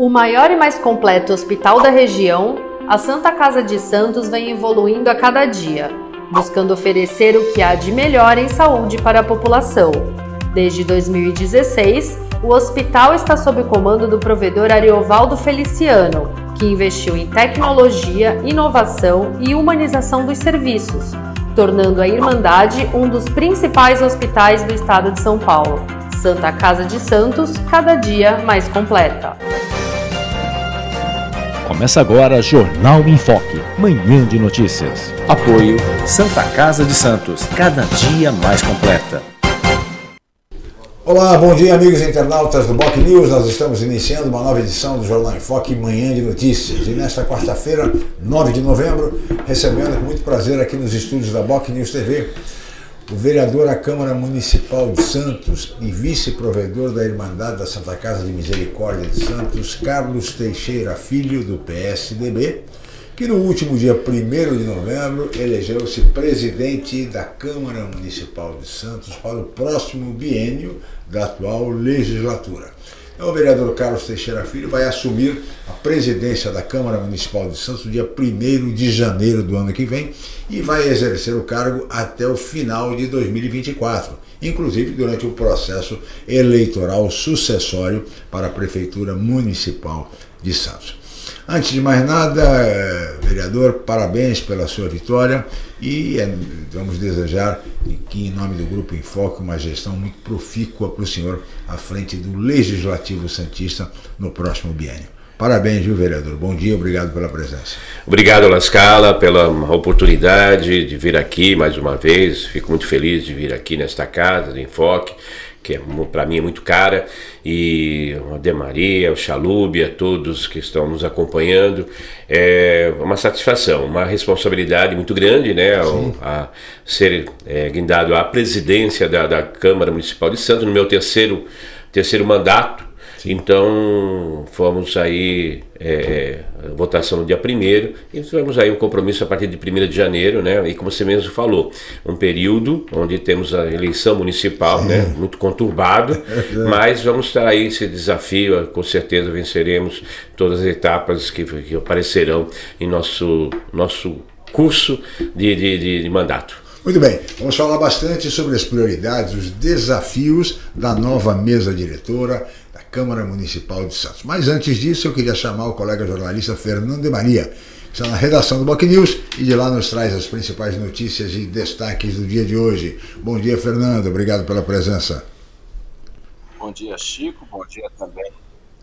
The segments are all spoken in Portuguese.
O maior e mais completo hospital da região, a Santa Casa de Santos vem evoluindo a cada dia, buscando oferecer o que há de melhor em saúde para a população. Desde 2016, o hospital está sob o comando do provedor Ariovaldo Feliciano, que investiu em tecnologia, inovação e humanização dos serviços, tornando a Irmandade um dos principais hospitais do estado de São Paulo. Santa Casa de Santos, cada dia mais completa. Começa agora Jornal em Foque, manhã de notícias. Apoio Santa Casa de Santos, cada dia mais completa. Olá, bom dia amigos internautas do Boc News. Nós estamos iniciando uma nova edição do Jornal em Foque, manhã de notícias. E nesta quarta-feira, 9 de novembro, recebendo com muito prazer aqui nos estúdios da Boc News TV o vereador à Câmara Municipal de Santos e vice-provedor da Irmandade da Santa Casa de Misericórdia de Santos, Carlos Teixeira Filho, do PSDB, que no último dia 1 de novembro elegeu-se presidente da Câmara Municipal de Santos para o próximo biênio da atual legislatura. Então, o vereador Carlos Teixeira Filho vai assumir a presidência da Câmara Municipal de Santos no dia 1 de janeiro do ano que vem e vai exercer o cargo até o final de 2024, inclusive durante o processo eleitoral sucessório para a Prefeitura Municipal de Santos. Antes de mais nada, eh, vereador, parabéns pela sua vitória e eh, vamos desejar que, em nome do Grupo Enfoque, uma gestão muito profícua para o senhor à frente do Legislativo Santista no próximo biênio. Parabéns, viu, vereador? Bom dia, obrigado pela presença. Obrigado, Lascala, pela oportunidade de vir aqui mais uma vez. Fico muito feliz de vir aqui nesta casa de Enfoque que é, para mim é muito cara, e a Demaria, o Chalúbia, todos que estão nos acompanhando. É uma satisfação, uma responsabilidade muito grande, né, a, a ser é, guindado à presidência da, da Câmara Municipal de Santos, no meu terceiro, terceiro mandato. Então, fomos aí, é, votação no dia 1 e tivemos aí um compromisso a partir de 1 de janeiro, né? E como você mesmo falou, um período onde temos a eleição municipal, né? Muito conturbado, é mas vamos estar aí esse desafio, com certeza venceremos todas as etapas que, que aparecerão em nosso, nosso curso de, de, de, de mandato. Muito bem, vamos falar bastante sobre as prioridades, os desafios da nova mesa diretora, Câmara Municipal de Santos. Mas antes disso, eu queria chamar o colega jornalista Fernando de Maria, que está na redação do Boc News e de lá nos traz as principais notícias e destaques do dia de hoje. Bom dia, Fernando. Obrigado pela presença. Bom dia, Chico. Bom dia também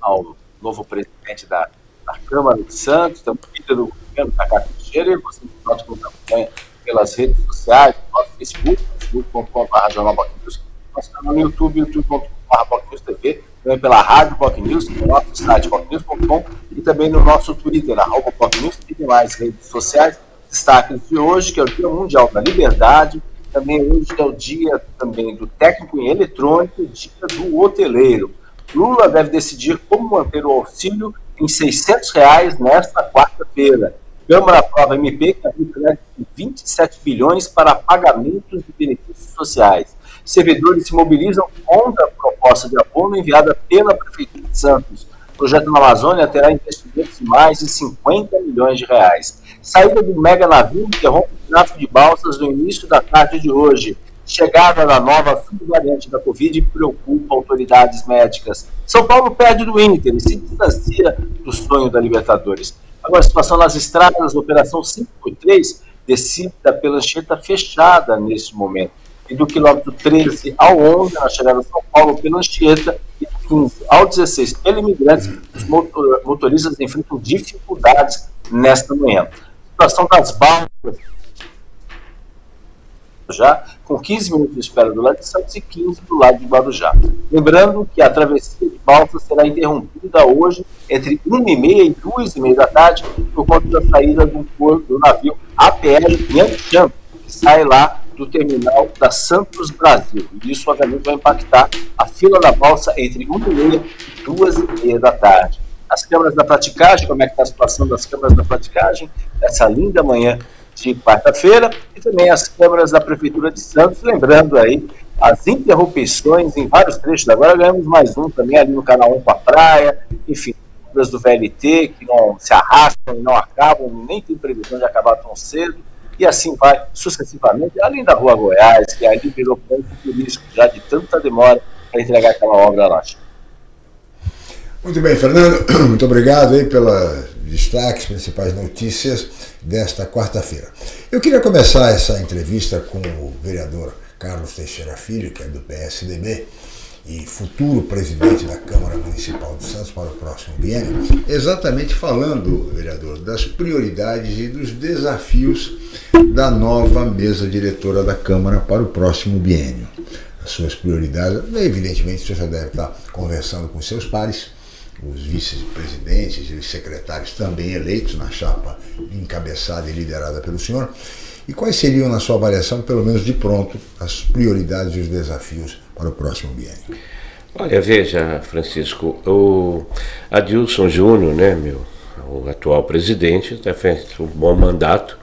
ao novo presidente da, da Câmara de Santos, também do governo Cacá Teixeira, e você pode acompanhar pelas redes sociais, no nosso Facebook, facebook.com.br nosso canal no YouTube, youtube.com.br TV, também pela Rádio Pop News, no nosso site popnews.com e também no nosso Twitter, arroba Pop News e demais redes sociais. Destaques de hoje, que é o Dia Mundial da Liberdade, também hoje é o dia também do técnico em eletrônico e dia do hoteleiro. Lula deve decidir como manter o auxílio em 600 reais nesta quarta-feira. Câmara aprova MP que abriu crédito de 27 bilhões para pagamentos de benefícios sociais servidores se mobilizam contra a proposta de apoio enviada pela Prefeitura de Santos. O projeto na Amazônia terá investimentos de mais de 50 milhões de reais. Saída do mega navio interrompe o tráfego de balsas no início da tarde de hoje. Chegada da nova subvariante da Covid preocupa autoridades médicas. São Paulo perde do Inter e se distancia do sonho da Libertadores. Agora, a situação nas estradas, operação 5.3, descida pela Anchieta fechada neste momento e do quilômetro 13 ao 11, na chegada a São Paulo pela Anchieta, e do 15 ao 16 pela Imigrantes, os motoristas enfrentam dificuldades nesta manhã. A situação das balsas, já com 15 minutos de espera do lado de Santos e 15 do lado de Guarujá. Lembrando que a travessia de balsas será interrompida hoje entre 1h30 e 2h30 da tarde por conta da saída do, do navio APL Yantian, que sai lá do terminal da Santos Brasil. E isso, obviamente, vai impactar a fila da balsa entre 1h30 e 2h30 da tarde. As câmaras da praticagem, como é que está a situação das câmaras da praticagem, essa linda manhã de quarta-feira, e também as câmaras da Prefeitura de Santos, lembrando aí as interrupções em vários trechos. Agora ganhamos mais um também ali no canal 1 com a praia, enfim, obras do VLT que não se arrastam e não acabam, nem tem previsão de acabar tão cedo, e assim vai sucessivamente, além da Rua Goiás, que ali virou ponto turístico já de tanta demora para entregar aquela obra lá. Muito bem, Fernando, muito obrigado aí pela destaques, principais notícias desta quarta-feira. Eu queria começar essa entrevista com o vereador Carlos Teixeira Filho, que é do PSDB e futuro presidente da Câmara Municipal de Santos para o próximo biênio, exatamente falando, vereador, das prioridades e dos desafios da nova mesa diretora da Câmara para o próximo biênio. As suas prioridades, evidentemente, você já deve estar conversando com seus pares, os vice-presidentes e os secretários também eleitos na chapa encabeçada e liderada pelo senhor. E quais seriam, na sua avaliação, pelo menos de pronto, as prioridades e os desafios para o próximo biênio? Olha, veja, Francisco, o Adilson Júnior, né, meu, o atual presidente, está feito um bom mandato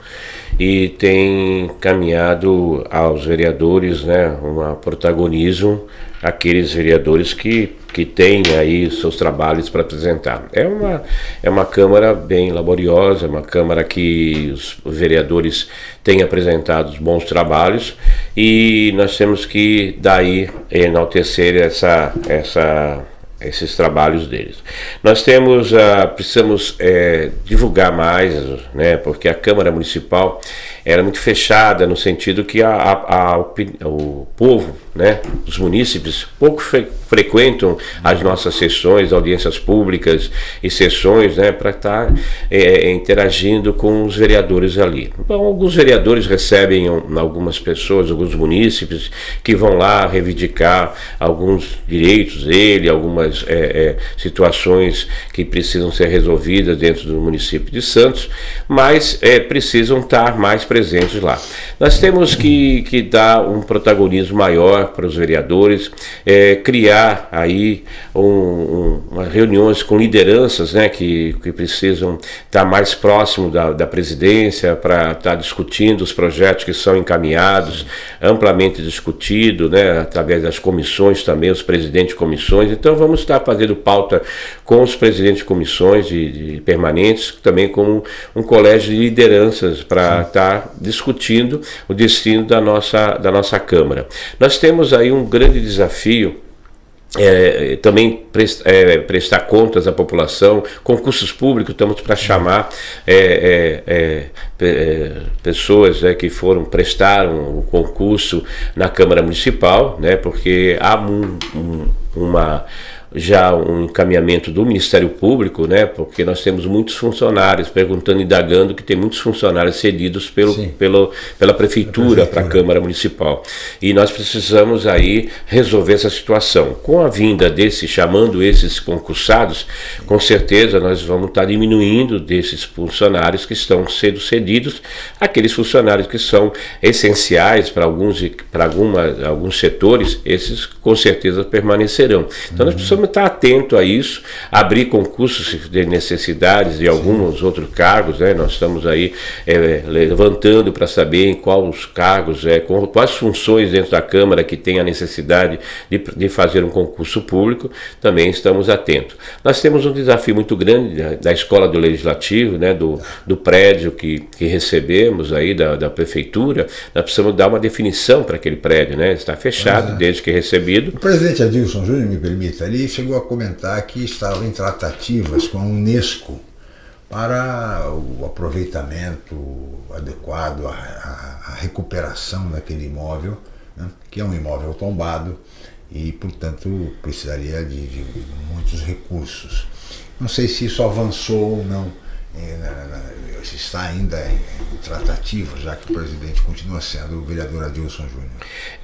e tem caminhado aos vereadores né, um protagonismo, aqueles vereadores que, que têm aí seus trabalhos para apresentar. É uma, é uma Câmara bem laboriosa, é uma Câmara que os vereadores têm apresentado bons trabalhos e nós temos que daí enaltecer essa, essa esses trabalhos deles. Nós temos, uh, precisamos é, divulgar mais, né, porque a Câmara Municipal era muito fechada no sentido que a, a, a o povo, né, os munícipes, pouco fre frequentam as nossas sessões, audiências públicas e sessões né, para estar tá, é, interagindo com os vereadores ali. Então, alguns vereadores recebem algumas pessoas, alguns munícipes, que vão lá reivindicar alguns direitos dele, algumas é, é, situações que precisam ser resolvidas dentro do município de Santos, mas é, precisam estar mais presentes lá. Nós temos que, que dar um protagonismo maior para os vereadores, é, criar aí um, um, reuniões com lideranças né, que, que precisam estar mais próximo da, da presidência para estar discutindo os projetos que são encaminhados, amplamente discutido, né, através das comissões também, os presidentes de comissões. Então vamos estar fazendo pauta com os presidentes de comissões de, de permanentes, também com um colégio de lideranças para estar discutindo o destino da nossa, da nossa Câmara. Nós temos aí um grande desafio é, também é, prestar contas à população, concursos públicos, estamos para chamar é, é, é, é pessoas né, que foram, prestaram o concurso na Câmara Municipal, né, porque há um, um, uma já um encaminhamento do Ministério Público, né, porque nós temos muitos funcionários perguntando, indagando, que tem muitos funcionários cedidos pelo, pelo, pela Prefeitura para a Câmara Municipal. E nós precisamos aí resolver essa situação. Com a vinda desse, chamando esses concursados, com certeza nós vamos estar diminuindo desses funcionários que estão sendo cedidos, aqueles funcionários que são essenciais para alguns, para alguma, alguns setores, esses com certeza permanecerão. Então uhum. nós precisamos estar atento a isso, abrir concursos de necessidades de alguns Sim. outros cargos, né? nós estamos aí é, levantando para saber em quais os cargos, é, quais funções dentro da Câmara que tem a necessidade de, de fazer um concurso público, também estamos atentos. Nós temos um desafio muito grande da, da Escola do Legislativo, né? do, do prédio que, que recebemos aí da, da Prefeitura, nós precisamos dar uma definição para aquele prédio, né? está fechado é. desde que recebido. O presidente Adilson Júnior, me permita, ali chegou a comentar que estava em tratativas com a Unesco para o aproveitamento adequado, a, a, recuperação daquele imóvel, né, que é um imóvel tombado e, portanto, precisaria de, de muitos recursos. Não sei se isso avançou ou não está ainda em, tratativa, já que o presidente continua sendo o vereador Adilson Júnior?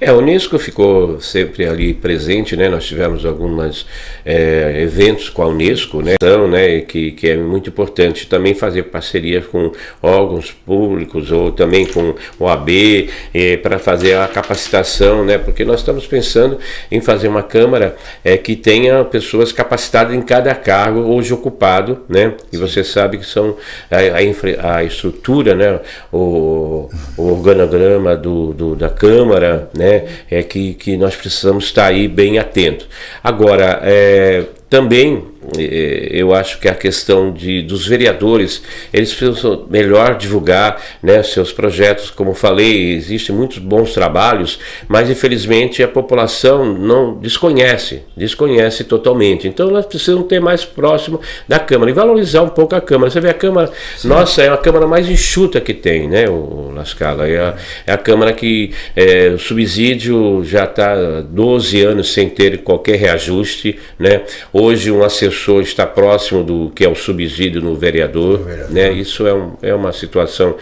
É, a Unesco ficou sempre ali presente, né? Nós tivemos alguns é, eventos com a Unesco, né? Então, né? Que, que é muito importante também fazer parceria com órgãos públicos ou também com o AB é, para fazer a capacitação, né? Porque nós estamos pensando em fazer uma Câmara é, que tenha pessoas capacitadas em cada cargo hoje ocupado, né? E você sabe que são então a, a estrutura, né, o, o organograma do, do, da Câmara, né, é que, que nós precisamos estar aí bem atentos. Agora, é, também eu acho que a questão de, dos vereadores, eles precisam melhor divulgar né, seus projetos. Como falei, existem muitos bons trabalhos, mas infelizmente a população não desconhece, desconhece totalmente. Então elas precisam ter mais próximo da Câmara e valorizar um pouco a Câmara. Você vê a Câmara, Sim. nossa, é a Câmara mais enxuta que tem, né, o Lascala? É a, é a Câmara que é, o subsídio já está 12 anos sem ter qualquer reajuste, né? Hoje um assessor está próximo do que é o subsídio no vereador, vereador. né? Isso é, um, é uma situação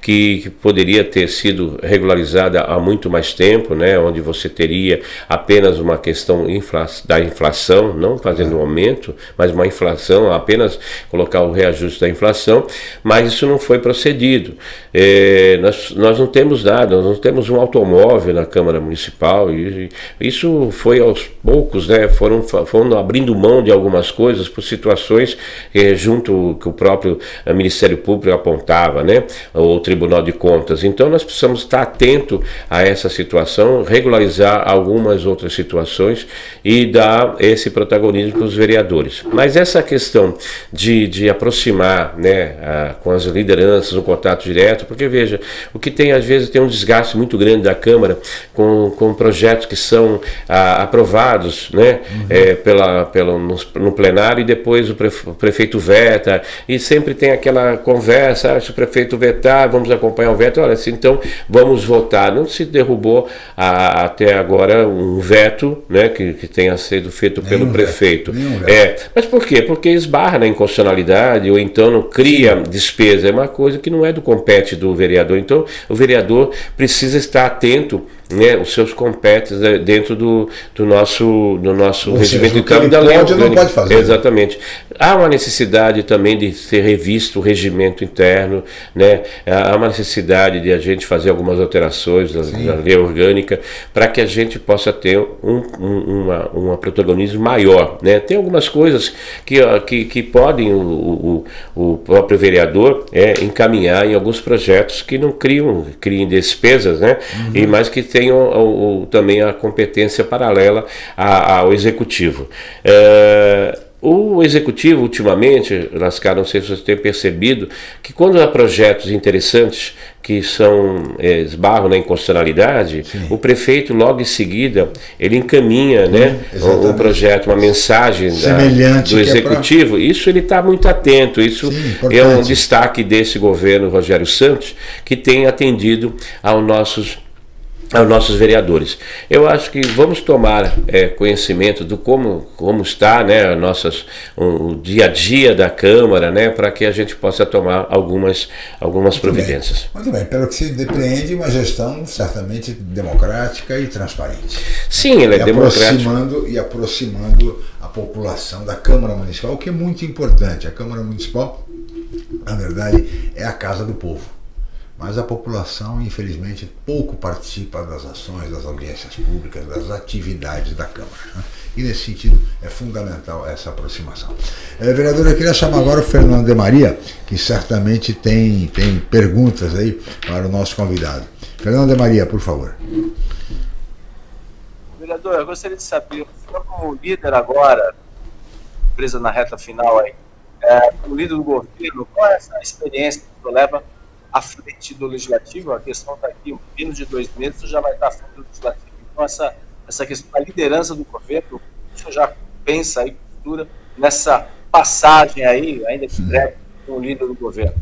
que, que, poderia ter sido regularizada há muito mais tempo, né? Onde você teria apenas uma questão infla da inflação, não fazendo um aumento, mas uma inflação, apenas colocar o reajuste da inflação, mas isso não foi procedido. É, nós, nós não temos nada, nós não temos um automóvel na Câmara Municipal, e, e isso foi aos poucos, né? Foram, foram abrindo mão de algumas coisas por situações eh, junto que o próprio Ministério Público apontava, né? O Tribunal de Contas. Então nós precisamos estar atento a essa situação, regularizar algumas outras situações e dar esse protagonismo para os vereadores. Mas essa questão de, de aproximar, né, a, com as lideranças, um contato direto, porque veja, o que tem às vezes tem um desgaste muito grande da Câmara com, com projetos que são a, aprovados, né, uhum. é, pela, pela, no, no plenário e depois o, prefeito veta, e sempre tem aquela conversa, ah, se o prefeito vetar, vamos acompanhar o veto, olha, assim, então vamos votar. Não se derrubou a, até agora um veto né, que, que tenha sido feito nenhum pelo prefeito. Veto, é, mas por quê? Porque esbarra na inconstitucionalidade ou então não cria despesa. É uma coisa que não é do compete do vereador. Então o vereador precisa estar atento né, os seus competentes né, dentro do, do nosso, do nosso Ou regimento interno da lei Não pode fazer. Exatamente. Há uma necessidade também de ser revisto o regimento interno, né? há uma necessidade de a gente fazer algumas alterações na, na lei orgânica para que a gente possa ter um, um uma, uma protagonismo maior. Né? Tem algumas coisas que, que, que podem o, o, o próprio vereador é, encaminhar em alguns projetos que não criam, criem despesas, né? Uhum. e mais que tenham o, o, também a competência paralela a, ao executivo. É, o executivo, ultimamente, Lascar, não sei se você tem percebido, que quando há projetos interessantes que são é, esbarram na inconstitucionalidade, Sim. o prefeito logo em seguida ele encaminha né, um, um projeto, uma mensagem da, do executivo. É pra... Isso ele está muito atento. Isso Sim, é um destaque desse governo Rogério Santos que tem atendido aos nossos aos nossos vereadores. Eu acho que vamos tomar é, conhecimento do como, como está né, nossas, o dia a dia da Câmara, né, para que a gente possa tomar algumas, algumas Muito providências. Bem. Muito bem, pelo que se depreende, uma gestão certamente democrática e transparente. Sim, ela é e democrática. Aproximando, e aproximando a população da Câmara Municipal, o que é muito importante. A Câmara Municipal, na verdade, é a casa do povo mas a população, infelizmente, pouco participa das ações, das audiências públicas, das atividades da Câmara. Né? E nesse sentido é fundamental essa aproximação. É, vereador, eu queria chamar agora o Fernando de Maria, que certamente tem, tem perguntas aí para o nosso convidado. Fernando de Maria, por favor. Vereador, eu gostaria de saber, o como líder agora, presa na reta final aí, é, como líder do governo, qual é essa experiência que o senhor leva à frente do legislativo, a questão está aqui, menos de dois meses já vai estar à frente do legislativo. Então, essa, essa questão da liderança do governo, o senhor já pensa aí, cultura, nessa passagem aí, ainda que breve, com o líder do governo?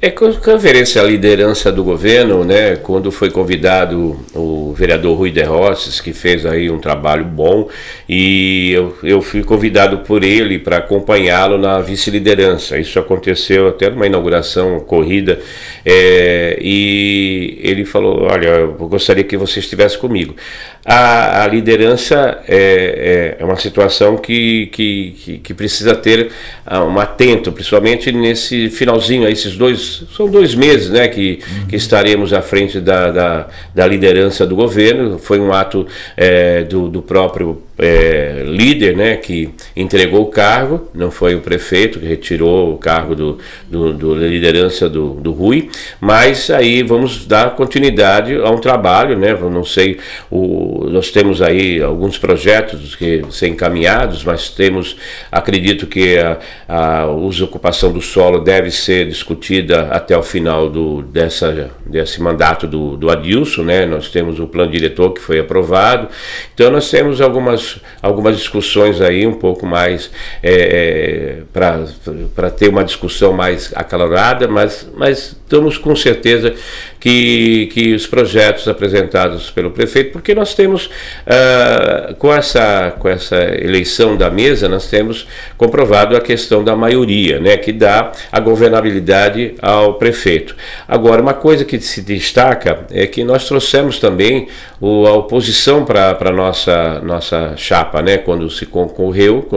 É com referência à liderança do governo, né, quando foi convidado o vereador Rui de Rosses, que fez aí um trabalho bom, e eu, eu fui convidado por ele para acompanhá-lo na vice-liderança. Isso aconteceu até numa inauguração corrida, é, e ele falou, olha, eu gostaria que você estivesse comigo. A, a liderança é, é, é, uma situação que, que, que, que precisa ter ah, um atento, principalmente nesse finalzinho, esses dois são dois meses né, que, que estaremos à frente da, da, da, liderança do governo. Foi um ato é, do, do próprio é, líder né, que entregou o cargo, não foi o prefeito que retirou o cargo do, do, do liderança do, do Rui, mas aí vamos dar continuidade a um trabalho, né? Não sei, o, nós temos aí alguns projetos que ser encaminhados, mas temos, acredito que a, a uso ocupação do solo deve ser discutida até o final do, dessa, desse mandato do, do Adilson, né? Nós temos o plano diretor que foi aprovado, então nós temos algumas, algumas discussões aí um pouco mais é, para ter uma discussão mais acalorada, mas, mas estamos com certeza que, que os projetos apresentados pelo prefeito, porque nós temos, uh, com, essa, com essa eleição da mesa, nós temos comprovado a questão da maioria, né, que dá a governabilidade ao prefeito. Agora, uma coisa que se destaca é que nós trouxemos também o, a oposição para a nossa, nossa chapa, né, quando se concorreu,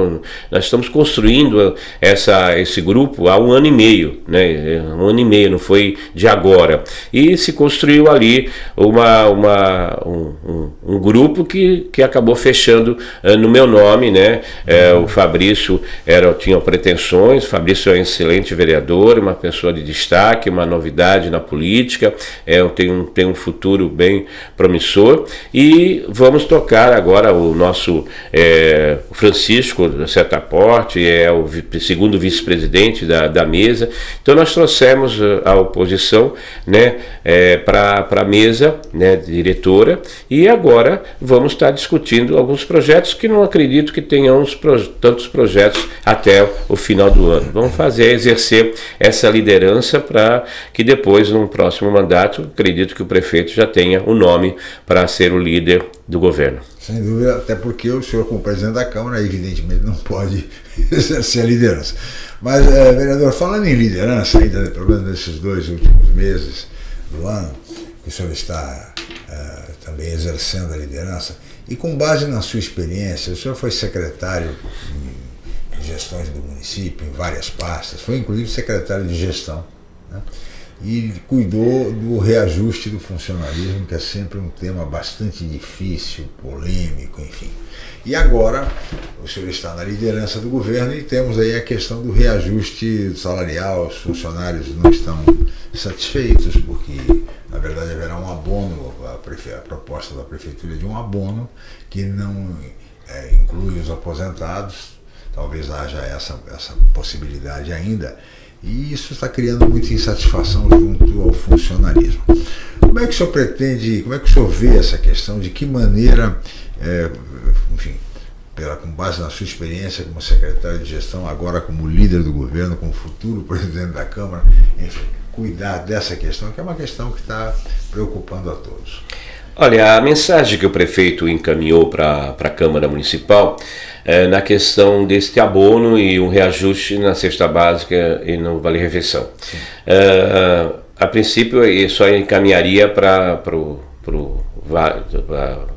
nós estamos construindo essa, esse grupo há um ano e meio, né, um ano e meio, não foi de agora. E se construiu ali uma, uma, um, um, um grupo que, que acabou fechando uh, no meu nome, né? É, o Fabrício era, tinha pretensões, Fabrício é um excelente vereador, uma pessoa de destaque, uma novidade na política, é, tem, um, tem um futuro bem promissor e vamos tocar agora o nosso é, Francisco Setaporte, é o segundo vice-presidente da, da mesa, então nós trouxemos a oposição, né? é, para a mesa né, diretora e agora vamos estar discutindo alguns projetos que não acredito que tenhamos tantos projetos até o final do ano. Vamos fazer, exercer essa liderança para que depois, no próximo mandato, acredito que o prefeito já tenha o um nome para ser o líder do governo. Sem dúvida, até porque o senhor, como presidente da Câmara, evidentemente não pode exercer a liderança. Mas, é, vereador, falando em liderança, ainda pelo menos nesses dois últimos meses, do ano, que o senhor está uh, também exercendo a liderança, e com base na sua experiência, o senhor foi secretário de gestões do município, em várias pastas, foi inclusive secretário de gestão, né? e cuidou do reajuste do funcionalismo, que é sempre um tema bastante difícil, polêmico, enfim. E agora o senhor está na liderança do governo e temos aí a questão do reajuste salarial, os funcionários não estão satisfeitos, porque na verdade haverá um abono, a, prefe... a proposta da prefeitura de um abono que não é, inclui os aposentados, talvez haja essa, essa possibilidade ainda, e isso está criando muita insatisfação junto ao funcionalismo. Como é que o senhor pretende, como é que o senhor vê essa questão, de que maneira, é, enfim, pela, com base na sua experiência como secretário de gestão, agora como líder do governo, como futuro presidente da Câmara, enfim, cuidar dessa questão, que é uma questão que está preocupando a todos. Olha, a mensagem que o prefeito encaminhou para a Câmara Municipal é na questão deste abono e um reajuste na cesta básica e no Vale Refeição. É, a princípio, ele só encaminharia para o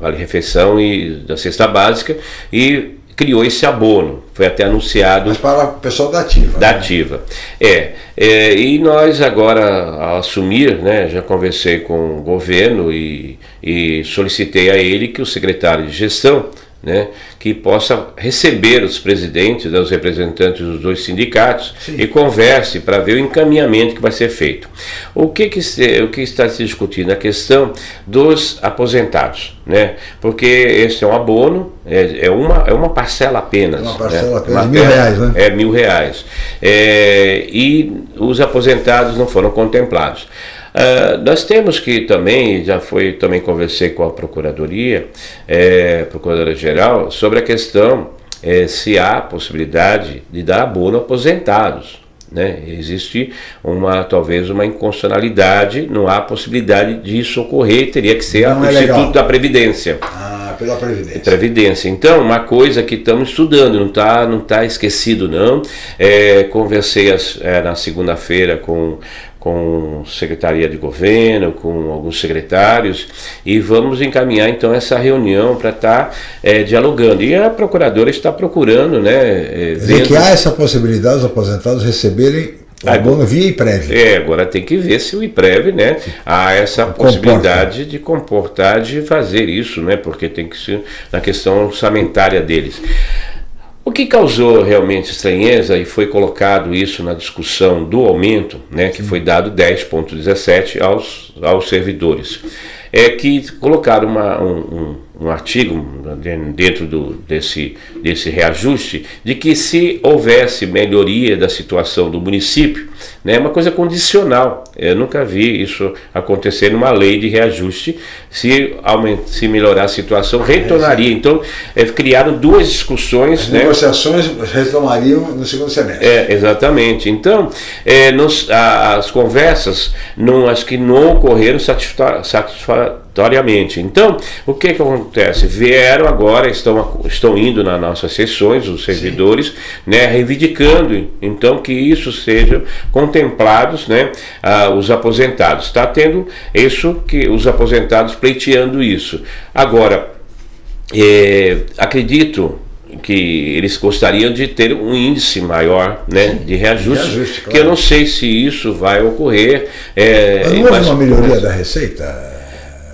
Vale Refeição e da cesta básica e criou esse abono, foi até anunciado. Mas para o pessoal da Ativa. Da né? Ativa. É, é, e nós agora, ao assumir, né, já conversei com o governo e, e solicitei a ele que o secretário de gestão né, que possa receber os presidentes, né, os representantes dos dois sindicatos Sim. e converse para ver o encaminhamento que vai ser feito. O que, que, se, o que está se discutindo? A questão dos aposentados, né? porque esse é um abono, é, é uma, é uma parcela apenas. Uma parcela né? apenas, mil reais, né? É, mil reais. É, e os aposentados não foram contemplados. Uh, nós temos que também, já foi, também conversei com a Procuradoria, é, Procuradora-Geral, sobre a questão é, se há possibilidade de dar abono aposentados. Né? Existe uma talvez uma inconstitucionalidade, não há possibilidade disso ocorrer, teria que ser o é Instituto da Previdência. Ah, pela Previdência. Previdência. Então, uma coisa que estamos estudando, não está não tá esquecido não. É, conversei as, é, na segunda-feira com com secretaria de governo, com alguns secretários, e vamos encaminhar então essa reunião para estar tá, é, dialogando. E a procuradora está procurando, né? É, vendo... que há essa possibilidade dos aposentados receberem O abono via IPREV. É, agora tem que ver se o IPREV, né, há essa Comporta. possibilidade de comportar, de fazer isso, né, porque tem que ser na questão orçamentária deles. O que causou realmente estranheza e foi colocado isso na discussão do aumento, né, que foi dado 10,17 aos, aos servidores, é que colocaram uma, um, um, um artigo dentro do, desse, desse reajuste de que se houvesse melhoria da situação do município, né, uma coisa condicional. Eu nunca vi isso acontecer numa lei de reajuste. Se, aumenta, se melhorar a situação, retornaria. Então, é, criaram duas discussões. As né, negociações retomariam no segundo semestre. é, exatamente. Então, é, nos- a- as conversas não, acho que não ocorreram satisfa- satisfatoriamente. Então, o que, que acontece? Vieram agora, estão, estão indo nas nossas sessões, os servidores, né, reivindicando, então, que isso seja contemplados, né, ah, os aposentados. Está tendo isso, que os aposentados pleiteando isso. Agora, é, acredito que eles gostariam de ter um índice maior né, de reajuste, Reajuste, que claro. eu não sei se isso vai ocorrer. É, Mas não houve uma melhoria da receita?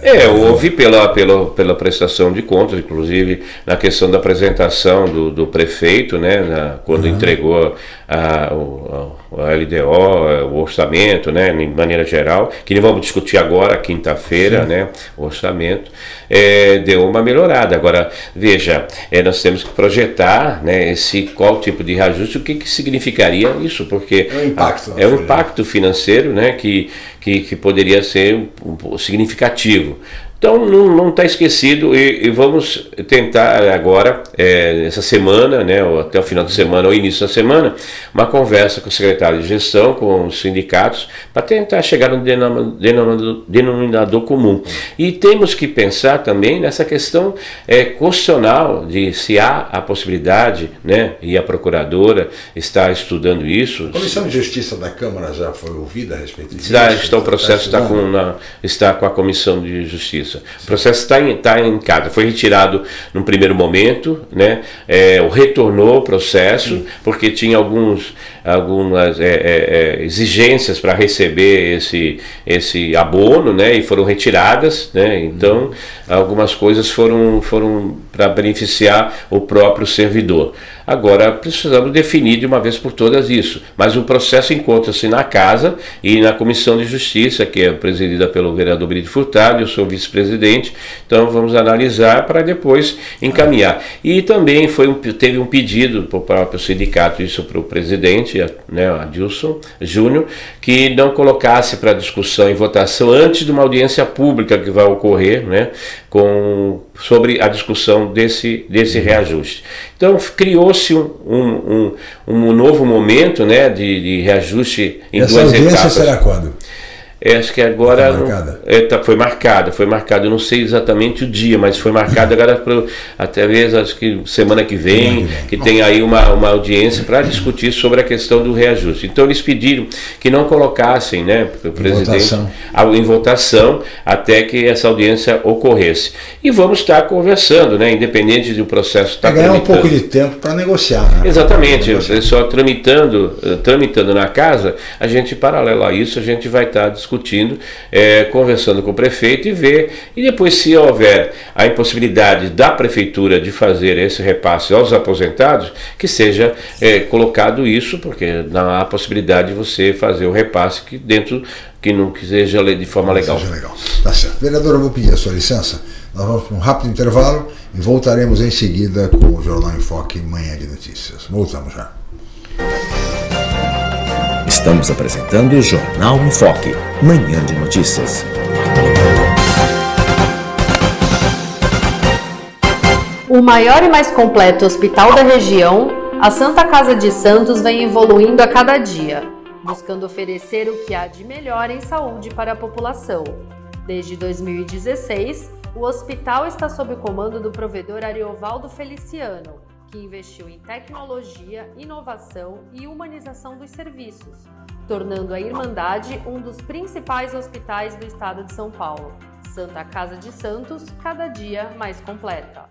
é, houve pela, pela, pela prestação de contas, inclusive na questão da apresentação do, do prefeito, né, na- quando entregou a, o, a LDO, o orçamento, né, de maneira geral, que nem vamos discutir agora, quinta-feira, né, o orçamento, é, deu uma melhorada. Agora, veja, é, nós temos que projetar né, esse, qual tipo de reajuste, o que, que significaria isso, porque É um impacto, é um né? impacto financeiro né, que, que, que poderia ser significativo. Então não está esquecido e, e vamos tentar agora, é, essa semana, né, ou até o final de semana ou início da semana, uma conversa com o secretário de gestão, com os sindicatos, para tentar chegar no denominador, denominador comum. E temos que pensar também nessa questão é, constitucional de se há a possibilidade, né, e a procuradora está estudando isso, A Comissão de Justiça da Câmara já foi ouvida a respeito disso? Está, está, o processo está com, na- está com a Comissão de Justiça. O processo está em, está em casa. Foi retirado num primeiro momento, né? É, retornou o processo, porque tinha alguns, algumas é, é, é, exigências para receber esse, esse abono, né? E foram retiradas, né? Então, algumas coisas foram, foram para beneficiar o próprio servidor. Agora, precisamos definir de uma vez por todas isso. Mas o processo encontra-se na Casa e na Comissão de Justiça, que é presidida pelo vereador Brito Furtado, eu sou vice-presidente, então vamos analisar para depois encaminhar. E também foi um, teve um pedido para o próprio sindicato, isso para o presidente, né, Adilson Júnior, que não colocasse para discussão e votação antes de uma audiência pública que vai ocorrer, né, com, sobre a discussão desse, desse reajuste. Então criou-se um, um, um, um novo momento né, de, de reajuste em Essa duas audiência etapas. será quando? É, acho que agora. Tá marcada? É, tá- foi marcada, foi marcada. Eu não sei exatamente o dia, mas foi marcada agora para até mesmo acho que semana que vem, que tem aí uma, uma audiência para discutir sobre a questão do reajuste. Então eles pediram que não colocassem, né, o presidente votação. a- em votação até que essa audiência ocorresse. E vamos estar conversando, né, independente do processo estar Vai ganhar um tramitando. pouco de tempo para negociar. Né? Exatamente, Negociar. pessoal tramitando, eh, tramitando na casa, a gente, paralelo a isso, a gente vai estar discutindo, eh, conversando com o prefeito e ver, e depois se houver a impossibilidade da prefeitura de fazer esse repasse aos aposentados, que seja eh, colocado isso, porque não há possibilidade de você fazer o repasse que dentro, que não seja de forma legal. Seja legal. Tá certo. Vereador, eu vou pedir a sua licença. Nós vamos para um rápido intervalo e voltaremos em seguida com o Jornal em Foque Manhã de Notícias. Voltamos já. Estamos apresentando o Jornal em Foque, Manhã de Notícias. O maior e mais completo hospital da região, a Santa Casa de Santos vem evoluindo a cada dia, buscando oferecer o que há de melhor em saúde para a população. Desde 2016, o hospital está sob o comando do provedor Ariovaldo Feliciano, que investiu em tecnologia, inovação e humanização dos serviços, tornando a Irmandade um dos principais hospitais do estado de São Paulo. Santa Casa de Santos, cada dia mais completa.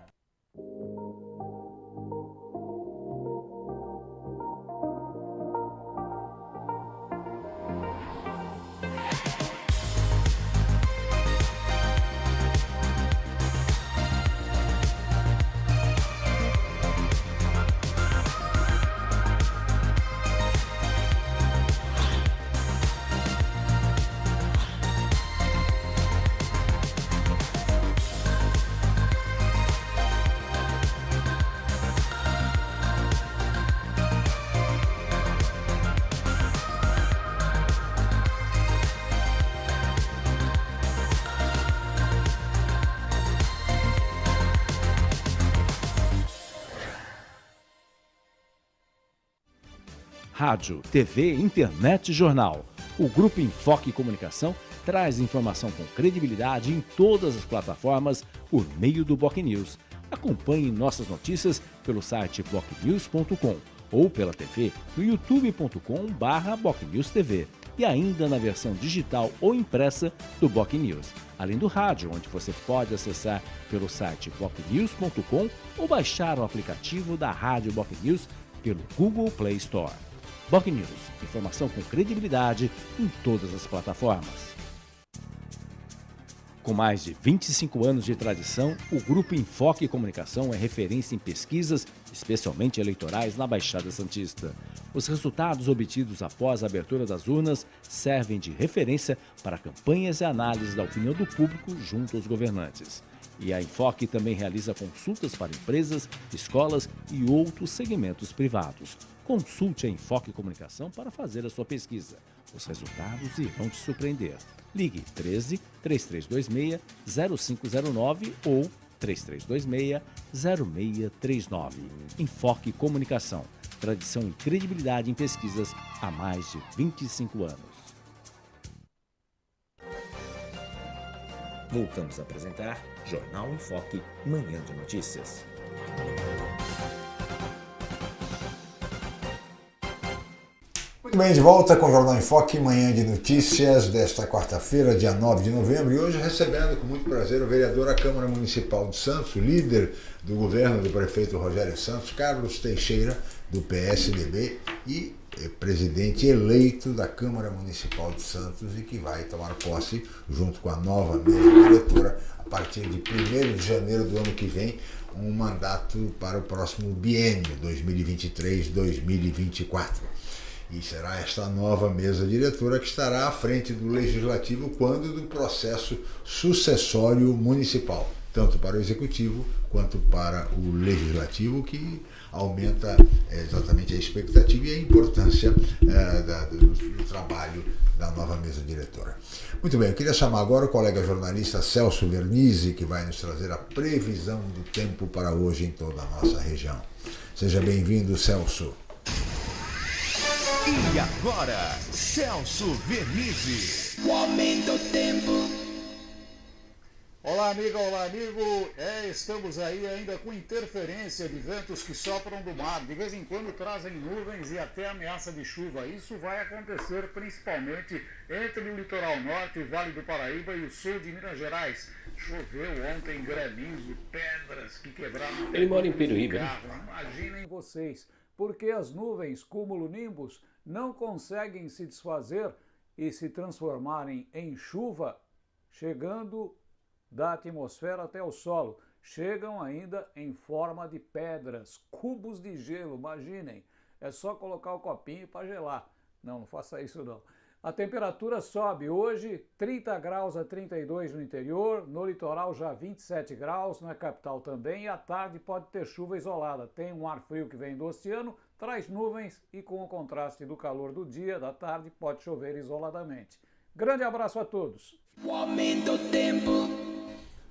Rádio, TV, internet e jornal. O Grupo Enfoque Comunicação traz informação com credibilidade em todas as plataformas por meio do Boc News. Acompanhe nossas notícias pelo site bocnews.com ou pela TV no youtube.com/bocnewstv e ainda na versão digital ou impressa do Boc News, além do rádio, onde você pode acessar pelo site bocnews.com ou baixar o aplicativo da Rádio Boc News pelo Google Play Store. Boc News, informação com credibilidade em todas as plataformas. Com mais de 25 anos de tradição, o Grupo Enfoque Comunicação é referência em pesquisas, especialmente eleitorais, na Baixada Santista. Os resultados obtidos após a abertura das urnas servem de referência para campanhas e análises da opinião do público junto aos governantes. E a Enfoque também realiza consultas para empresas, escolas e outros segmentos privados. Consulte a Enfoque Comunicação para fazer a sua pesquisa. Os resultados irão te surpreender. Ligue 13 3326 0509 ou 3326 0639. Enfoque Comunicação. Tradição e credibilidade em pesquisas há mais de 25 anos. Voltamos a apresentar Jornal em Foque, Manhã de Notícias. Muito bem, de volta com o Jornal em Foque, manhã de notícias desta quarta-feira, dia 9 de novembro, e hoje recebendo com muito prazer o vereador à Câmara Municipal de Santos, líder do governo do prefeito Rogério Santos, Carlos Teixeira, do PSDB e é, presidente eleito da Câmara Municipal de Santos e que vai tomar posse junto com a nova mesa diretora a partir de 1 de janeiro do ano que vem, um mandato para o próximo biênio 2023-2024. E será esta nova mesa diretora que estará à frente do Legislativo quando do processo sucessório municipal, tanto para o Executivo quanto para o Legislativo, que aumenta é, exatamente a expectativa e a importância é, da, do, do, trabalho da nova mesa diretora. Muito bem, eu queria chamar agora o colega jornalista Celso Vernizzi, que vai nos trazer a previsão do tempo para hoje em toda a nossa região. Seja bem-vindo, Celso. E agora, Celso Vernizzi. O homem do tempo. Olá, amiga, olá, amigo. É, estamos aí ainda com interferência de ventos que sopram do mar. De vez em quando trazem nuvens e até ameaça de chuva. Isso vai acontecer principalmente entre o litoral norte, o Vale do Paraíba e o sul de Minas Gerais. Choveu ontem granizo, pedras que quebraram. Ele mora em Peruíbe, né? Imaginem vocês, porque as nuvens cúmulo-nimbus não conseguem se desfazer e se transformarem em chuva, chegando da atmosfera até o solo. Chegam ainda em forma de pedras, cubos de gelo, imaginem. É só colocar o copinho para gelar. Não, não faça isso não. A temperatura sobe hoje 30 graus a 32 no interior, no litoral já 27 graus, na capital também, e à tarde pode ter chuva isolada. Tem um ar frio que vem do oceano, traz nuvens e com o contraste do calor do dia, da tarde, pode chover isoladamente. Grande abraço a todos. O aumento tempo.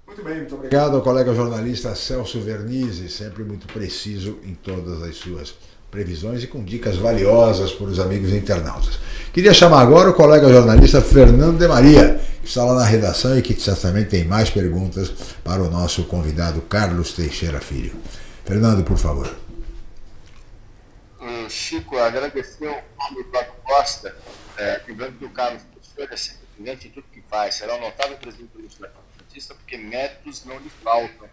Muito bem, muito obrigado ao colega jornalista Celso Vernizzi, sempre muito preciso em todas as suas previsões e com dicas valiosas para os amigos internautas. Queria chamar agora o colega jornalista Fernando de Maria, que está lá na redação e que certamente tem mais perguntas para o nosso convidado Carlos Teixeira Filho. Fernando, por favor. Chico, agradecer ao Paulo Eduardo Costa, é, lembrando que o Carlos Teixeira é sempre brilhante em tudo que faz, será um notável presidente do Legislativo Santista, porque métodos não lhe faltam.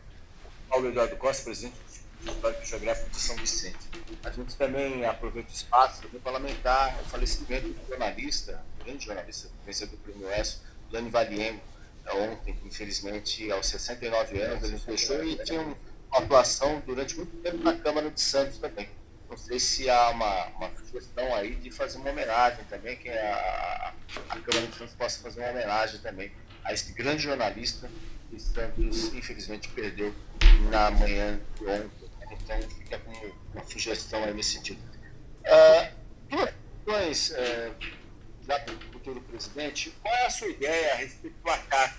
Paulo Eduardo Costa, presidente do Histórico Geográfico de São Vicente. A gente também aproveita o espaço para lamentar o falecimento do jornalista, grande jornalista, vencedor do Prêmio ESO, Lani Valiengo, é, ontem, infelizmente, aos 69 anos, ele deixou e tinha uma atuação durante muito tempo na Câmara de Santos também. Não sei se há uma, uma sugestão aí de fazer uma homenagem também, que a, a Câmara de Santos possa fazer uma homenagem também a esse grande jornalista que Santos, infelizmente, perdeu na manhã de ontem. Então, fica como uma sugestão aí nesse sentido. Uh, duas questões, uh, já para o futuro presidente, qual é a sua ideia a respeito do ACAC?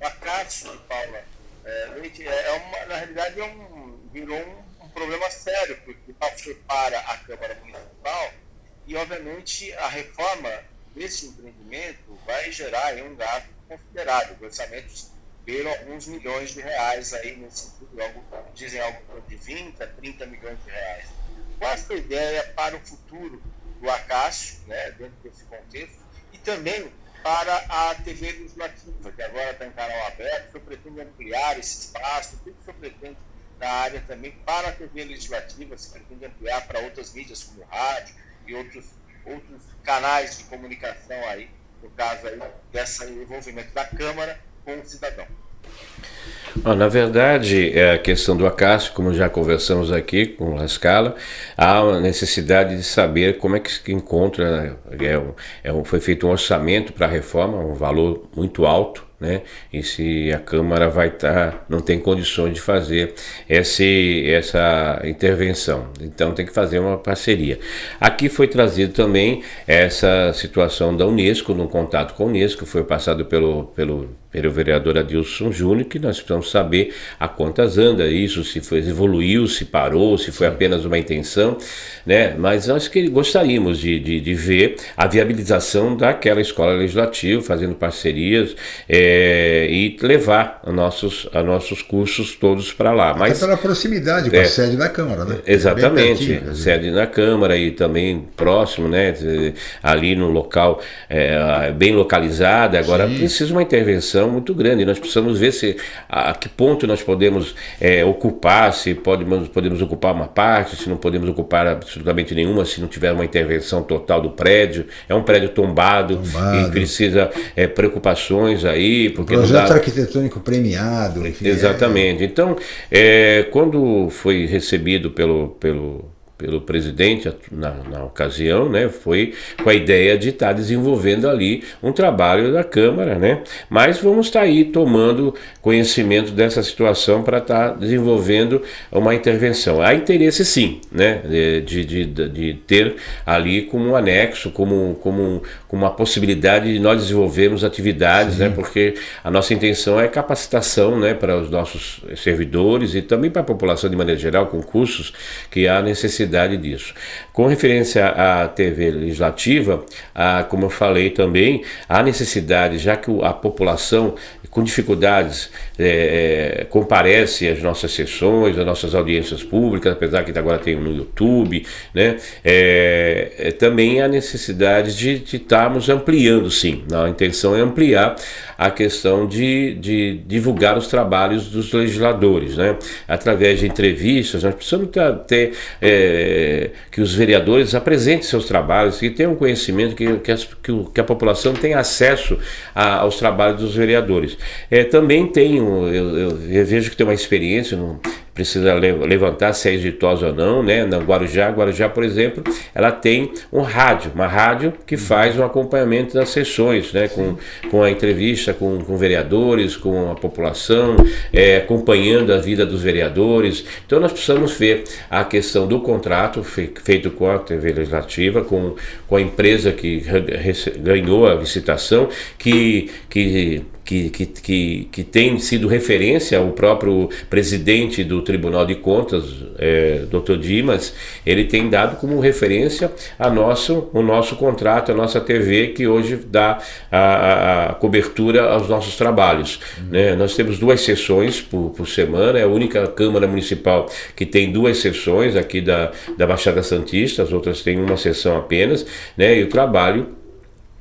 O ACAC, Paula, é, é uma, na realidade, é um, virou um, um problema sério, porque para a Câmara Municipal e, obviamente, a reforma desse empreendimento vai gerar um gasto considerável. Orçamentos beiram alguns milhões de reais aí nesse sentido, algo, dizem algo de 20 a 30 milhões de reais. Qual a ideia para o futuro do Acácio, né, dentro desse contexto, e também para a TV legislativa, que agora está em canal aberto, o senhor pretende ampliar esse espaço, o que o senhor pretende na área também para a TV legislativa, se pretende ampliar para outras mídias como rádio e outros, outros canais de comunicação aí, no caso aí, desse envolvimento da Câmara com o cidadão. na verdade, é a questão do Acácio, como já conversamos aqui com a Scala, há uma necessidade de saber como é que se encontra. Né? É é um, foi feito um orçamento para a reforma, um valor muito alto, né? E se a Câmara vai estar, tá, não tem condições de fazer esse, essa intervenção. Então tem que fazer uma parceria. Aqui foi trazido também essa situação da Unesco, num contato com a Unesco, foi passado pelo, pelo, pelo vereador Adilson Júnior, que nós precisamos saber a quantas anda isso, se foi, evoluiu, se parou, se foi apenas uma intenção, né? Mas nós que gostaríamos de, de, de ver a viabilização daquela escola legislativa, fazendo parcerias. É, é, e levar nossos, a nossos cursos todos para lá. Mas, Até pela proximidade com é, a sede da Câmara, né? Exatamente, pertinho, sede da Câmara e também próximo, né? Ali no local é, bem localizado. Agora Sim. precisa uma intervenção muito grande. Nós precisamos ver se a, a que ponto nós podemos é, ocupar, se podemos, podemos ocupar uma parte, se não podemos ocupar absolutamente nenhuma, se não tiver uma intervenção total do prédio. É um prédio tombado, tombado. e precisa é, preocupações aí porque Projeto dá... arquitetônico premiado. Enfim, Exatamente. É... Então, é, quando foi recebido pelo, pelo pelo presidente na, na, ocasião, né, foi com a ideia de estar tá desenvolvendo ali um trabalho da Câmara, né, mas vamos estar tá aí tomando conhecimento dessa situação para estar tá desenvolvendo uma intervenção. Há interesse sim, né, de, de, de, ter ali como um anexo, como, como, como uma possibilidade de nós desenvolvermos atividades, né, porque a nossa intenção é capacitação, né, para os nossos servidores e também para a população de maneira geral, com cursos que há necessidade necessidade disso. Com referência à TV legislativa, a, como eu falei também, há necessidade, já que a população com dificuldades é, é, comparece às nossas sessões, às nossas audiências públicas, apesar que agora tem no YouTube, né? É, também há necessidade de, estarmos ampliando, sim. A intenção é ampliar a questão de, de divulgar os trabalhos dos legisladores, né? Através de entrevistas, nós precisamos ter, ter é, que os vereadores apresentem seus trabalhos, que tenham conhecimento, que, que, as, que, que a população tenha acesso a, aos trabalhos dos vereadores. É, também tenho, eu, eu, eu, vejo que tem uma experiência, não precisa levantar se é exitosa ou não, né? Na Guarujá, Guarujá, por exemplo, ela tem um rádio, uma rádio que faz um acompanhamento das sessões, né? Com, com a entrevista com, com vereadores, com a população, é, acompanhando a vida dos vereadores. Então nós precisamos ver a questão do contrato feito com a TV Legislativa, com, com a empresa que ganhou a licitação, que, que que, que, que, que tem sido referência ao próprio presidente do Tribunal de Contas, é, Dr. Dimas, ele tem dado como referência a nosso, o nosso contrato, a nossa TV, que hoje dá a, a cobertura aos nossos trabalhos. Uhum. Né? Nós temos duas sessões por, por semana, é a única Câmara Municipal que tem duas sessões aqui da, da Baixada Santista, as outras têm uma sessão apenas, né? e o trabalho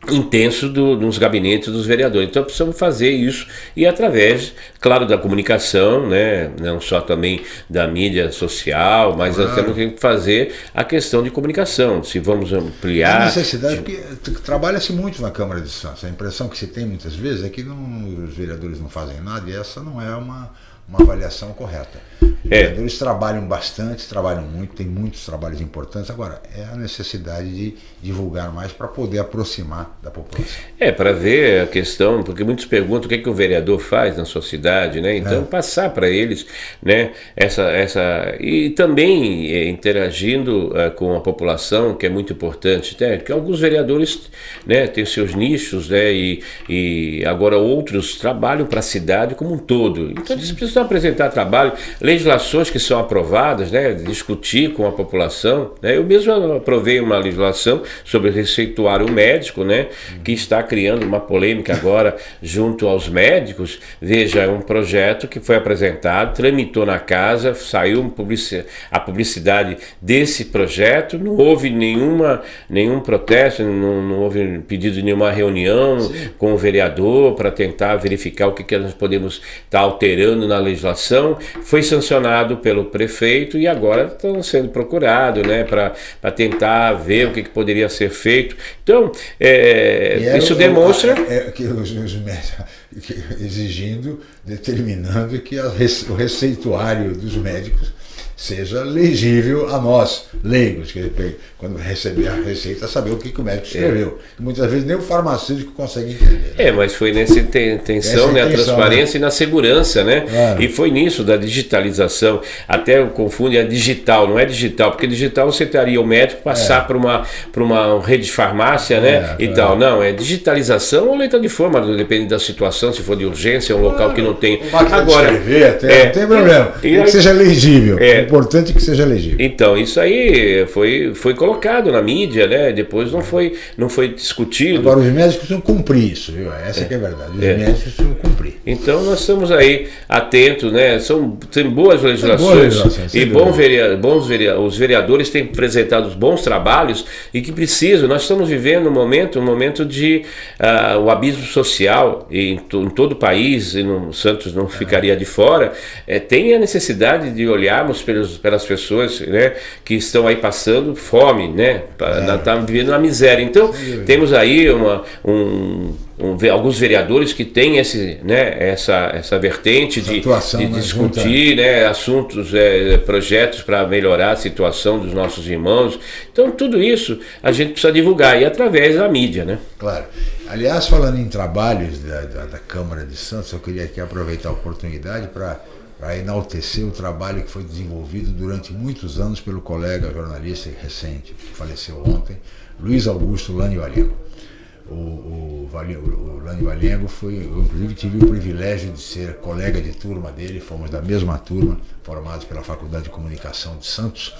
intenso do, nos gabinetes dos vereadores. Então precisamos fazer isso e através, claro, da comunicação, né, não só também da mídia social, mas claro. nós temos que fazer a questão de comunicação, se vamos ampliar... A necessidade, de... porque trabalha-se muito na Câmara de Santos, a impressão que se tem muitas vezes é que não, os vereadores não fazem nada e essa não é uma uma avaliação correta. É. Os vereadores trabalham bastante, trabalham muito, tem muitos trabalhos importantes. Agora, é a necessidade de divulgar mais para poder aproximar da população. É, para ver a questão, porque muitos perguntam o que, é que o vereador faz na sua cidade, né? Então, é. passar para eles, né? Essa, essa, e também é, interagindo uh, com a população, que é muito importante, né? Que alguns vereadores né, têm seus nichos, né? E, e agora outros trabalham para a cidade como um todo. Então, eles precisam precisam apresentar trabalho, legislações que são aprovadas, né, discutir com a população. Né? Eu mesmo aprovei uma legislação sobre receituário médico, né, que está criando uma polêmica agora junto aos médicos. Veja, é um projeto que foi apresentado, tramitou na casa, saiu a publicidade desse projeto, não houve nenhuma, nenhum protesto, não, não houve pedido de nenhuma reunião Sim. com o vereador para tentar verificar o que, que nós podemos estar tá alterando na legislação. Foi sancionado pelo prefeito e agora estão sendo procurados né, para tentar ver o que, que poderia ser feito. Então, é, isso demonstra. É, que os, os exigindo, determinando que a, o receituário dos médicos seja legível a nós, leigos, que quando receber a receita, saber o que, que o médico escreveu. É. Muitas vezes nem o farmacêutico consegue entender. É, mas foi nessa intenção, né, a transparência né? e na segurança, né? Claro. E foi nisso, da digitalização. Até confunde a digital, não é digital, porque digital você teria o médico passar é. para uma, uma rede de farmácia, né? É, e tal. Não, é digitalização ou letra de forma, depende da situação, se for de urgência, um local que não tem. Agora, escrever, até, é, não tem problema. E, que seja legível. É, importante que seja legível. Então, isso aí foi, foi colocado na mídia, né? Depois não foi, não foi discutido. Agora, os médicos precisam cumprir isso, viu? Essa é, que é a verdade. Os é. médicos precisam cumprir. Então, nós estamos aí atentos, né? São, tem boas legislações e bom vereador, bons vereadores, os vereadores têm apresentado bons trabalhos e que precisam. Nós estamos vivendo um momento, um momento de uh, o abismo social em, em, todo o país, e no Santos não ficaria de fora, é, tem a necessidade de olharmos pelo pelos, pelas pessoas né, que estão aí passando fome, né? É. Tá vivendo na miséria. Então, temos aí uma, um, um, alguns vereadores que têm esse, né, essa, essa vertente essa de, atuação, de discutir né, assuntos, é, projetos para melhorar a situação dos nossos irmãos. Então, tudo isso a gente precisa divulgar e através da mídia. Né? Claro. Aliás, falando em trabalhos da, da, da Câmara de Santos, eu queria aqui aproveitar a oportunidade para para enaltecer o trabalho que foi desenvolvido durante muitos anos pelo colega jornalista recente, que faleceu ontem, Luiz Augusto Lani Valengo. O, o, o Lani Valengo foi, eu inclusive tive o privilégio de ser colega de turma dele, fomos da mesma turma, formados pela Faculdade de Comunicação de Santos,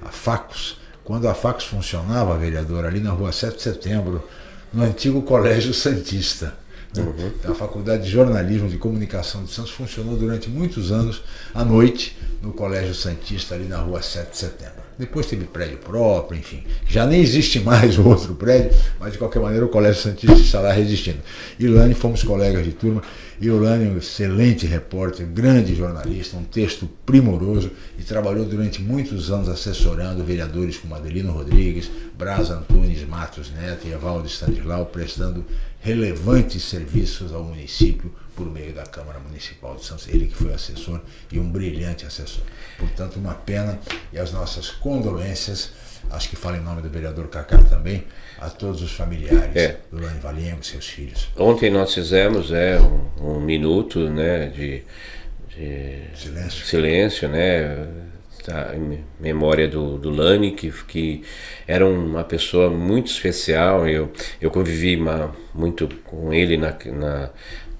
a FACUS. Quando a FACUS funcionava, vereador, ali na rua 7 de setembro, no antigo Colégio Santista. Uhum. A Faculdade de Jornalismo de Comunicação de Santos funcionou durante muitos anos à noite no Colégio Santista, ali na rua 7 de setembro. Depois teve prédio próprio, enfim. Já nem existe mais o outro prédio, mas de qualquer maneira o Colégio Santista está lá resistindo. E Lani fomos colegas de turma. E o Lani é um excelente repórter, grande jornalista, um texto primoroso e trabalhou durante muitos anos assessorando vereadores como Adelino Rodrigues, Braz Antunes Matos Neto e Evaldo Stanislaw, prestando relevantes serviços ao município por meio da Câmara Municipal de Santos, ele que foi assessor e um brilhante assessor. Portanto, uma pena e as nossas condolências, acho que falo em nome do vereador Cacá também, a todos os familiares é. do Lani Valengo, seus filhos. Ontem nós fizemos é, um, um minuto né, de, de silêncio. silêncio, né? Tá, em memória do, do Lani, que, que era uma pessoa muito especial. Eu, eu convivi uma, muito com ele na, na,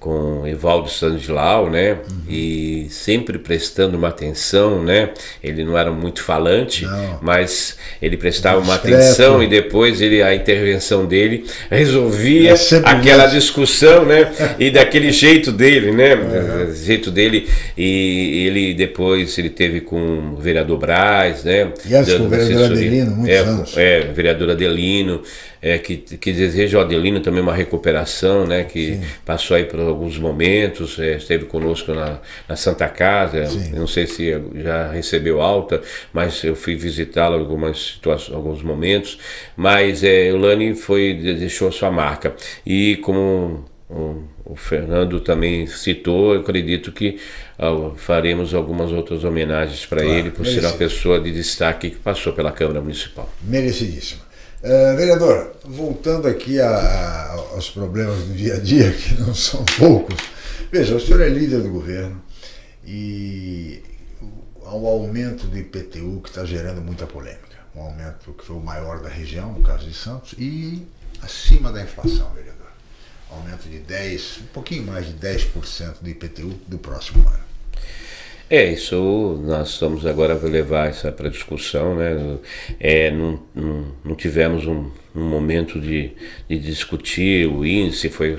com Evaldo Sandlau, né? Uhum. E sempre prestando uma atenção, né? Ele não era muito falante, não. mas ele prestava uma atenção e depois ele a intervenção dele resolvia é aquela mesmo. discussão, né? e daquele jeito dele, né? Uhum. jeito dele e ele depois ele teve com o vereador Braz, né? E antes com o vereador Adelino, muitos é, anos. É, vereador Adelino é, que, que deseja o Adelino também uma recuperação, né, que Sim. passou aí por alguns momentos, é, esteve conosco na, na Santa Casa, não sei se já recebeu alta, mas eu fui visitá-lo em algumas situações, alguns momentos, mas é, o Lani foi, deixou sua marca. E como o, o Fernando também citou, eu acredito que uh, faremos algumas outras homenagens para claro, ele, por ser uma pessoa de destaque que passou pela Câmara Municipal. Merecidíssimo. Uh, vereador, voltando aqui a, a, aos problemas do dia a dia, que não são poucos, veja, o senhor é líder do governo e há um aumento do IPTU que está gerando muita polêmica. Um aumento que foi o maior da região, no caso de Santos, e acima da inflação, vereador. Aumento de 10, um pouquinho mais de 10% do IPTU do próximo ano. É, isso nós estamos agora a levar essa para discussão, né? É, não, não, não tivemos um, um momento de, de, discutir o índice, foi,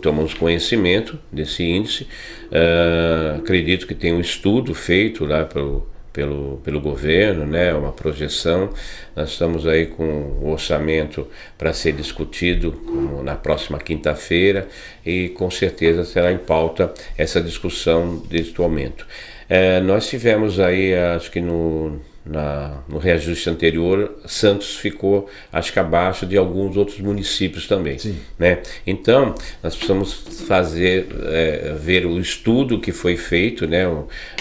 tomamos conhecimento desse índice. Uh, acredito que tem um estudo feito lá pelo, pelo, pelo governo, né, uma projeção. Nós estamos aí com o orçamento para ser discutido na próxima quinta-feira e com certeza será em pauta essa discussão deste aumento. É, nós tivemos aí, acho que no, na, no reajuste anterior, Santos ficou, acho que abaixo de alguns outros municípios também. Sim. Né? Então, nós precisamos fazer, é, ver o estudo que foi feito, né?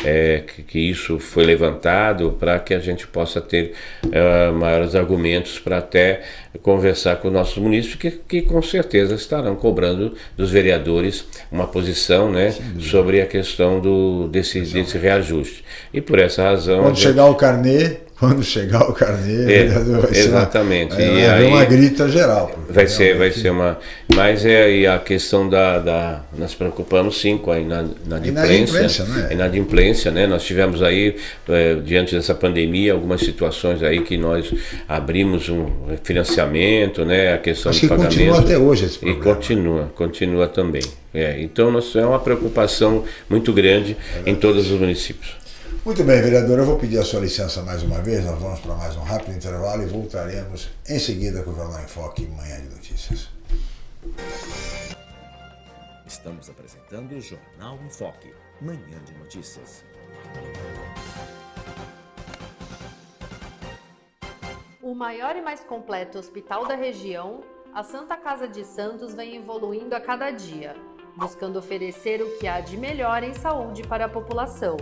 É, que, que, isso foi levantado para que a gente possa ter é, maiores argumentos para até conversar com nossos munícipes, que, que com certeza estarão cobrando dos vereadores uma posição né, sobre a questão do, desse, desse reajuste. E por essa razão. Quando chegar o carnê, quando chegar o carnê, é, vai exatamente. Ser uma, e aí, uma grita geral. Vai ser, vai ser uma. Mas é aí a questão da, da. Nós preocupamos sim com a inadimplência. Né? A inadimplência, né? Nós tivemos aí, é, diante dessa pandemia, algumas situações aí que nós abrimos um financiamento, né? A questão Acho que pagamento. continua até hoje esse problema. E continua, continua também. É, então, nós, é uma preocupação muito grande é em todos os municípios. Muito bem, vereador, eu vou pedir a sua licença mais uma vez, nós vamos para mais um rápido intervalo e voltaremos em seguida com o Jornal em Foque Manhã de Notícias. Estamos apresentando o Jornal em Foque, Manhã de Notícias. O maior e mais completo hospital da região, a Santa Casa de Santos vem evoluindo a cada dia, buscando oferecer o que há de melhor em saúde para a população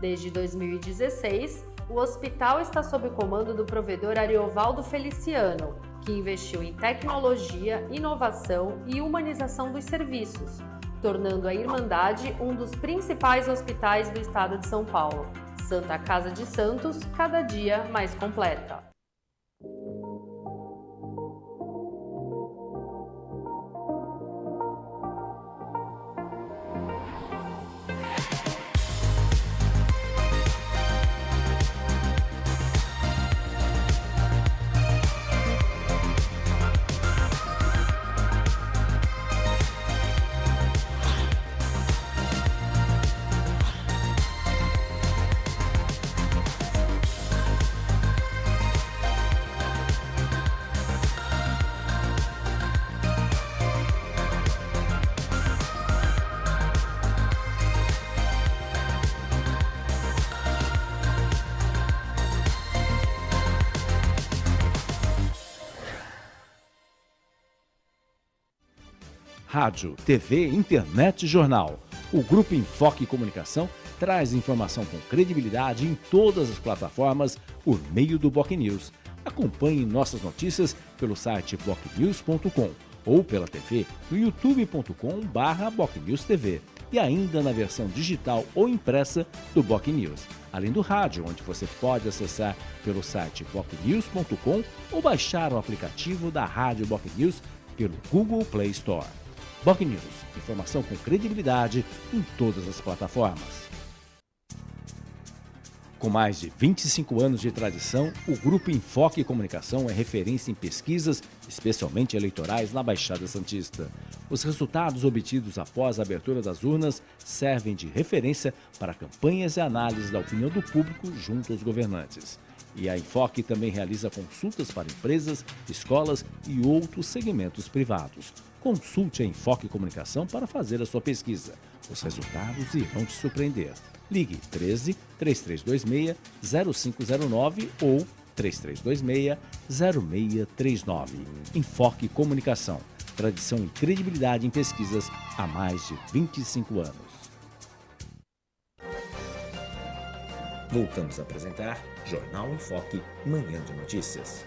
Desde 2016, o hospital está sob o comando do provedor Ariovaldo Feliciano, que investiu em tecnologia, inovação e humanização dos serviços, tornando a Irmandade um dos principais hospitais do estado de São Paulo. Santa Casa de Santos, cada dia mais completa. Rádio, TV, internet e jornal. O Grupo Enfoque Comunicação traz informação com credibilidade em todas as plataformas por meio do Boc News. Acompanhe nossas notícias pelo site bocnews.com ou pela TV no youtube.com/bocnewstv e ainda na versão digital ou impressa do Boc News, além do rádio, onde você pode acessar pelo site bocnews.com ou baixar o aplicativo da Rádio Boc News pelo Google Play Store. Boc News, informação com credibilidade em todas as plataformas. Com mais de 25 anos de tradição, o Grupo Enfoque Comunicação é referência em pesquisas, especialmente eleitorais, na Baixada Santista. Os resultados obtidos após a abertura das urnas servem de referência para campanhas e análises da opinião do público junto aos governantes. E a Enfoque também realiza consultas para empresas, escolas e outros segmentos privados. Consulte a Enfoque Comunicação para fazer a sua pesquisa. Os resultados irão te surpreender. Ligue 13 3326 0509 ou 3326 0639. Enfoque Comunicação. Tradição e credibilidade em pesquisas há mais de 25 anos. Voltamos a apresentar Jornal em Foque, Manhã de Notícias.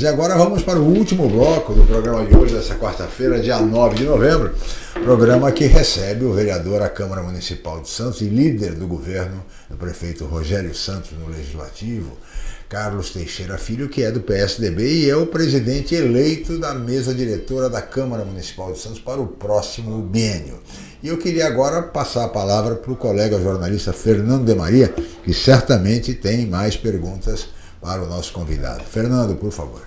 E agora vamos para o último bloco do programa de hoje, dessa quarta-feira, dia 9 de novembro. Programa que recebe o vereador à Câmara Municipal de Santos e líder do governo, o prefeito Rogério Santos no Legislativo, Carlos Teixeira Filho, que é do PSDB e é o presidente eleito da mesa diretora da Câmara Municipal de Santos para o próximo biênio. E eu queria agora passar a palavra para o colega jornalista Fernando de Maria, que certamente tem mais perguntas para o nosso convidado. Fernando, por favor.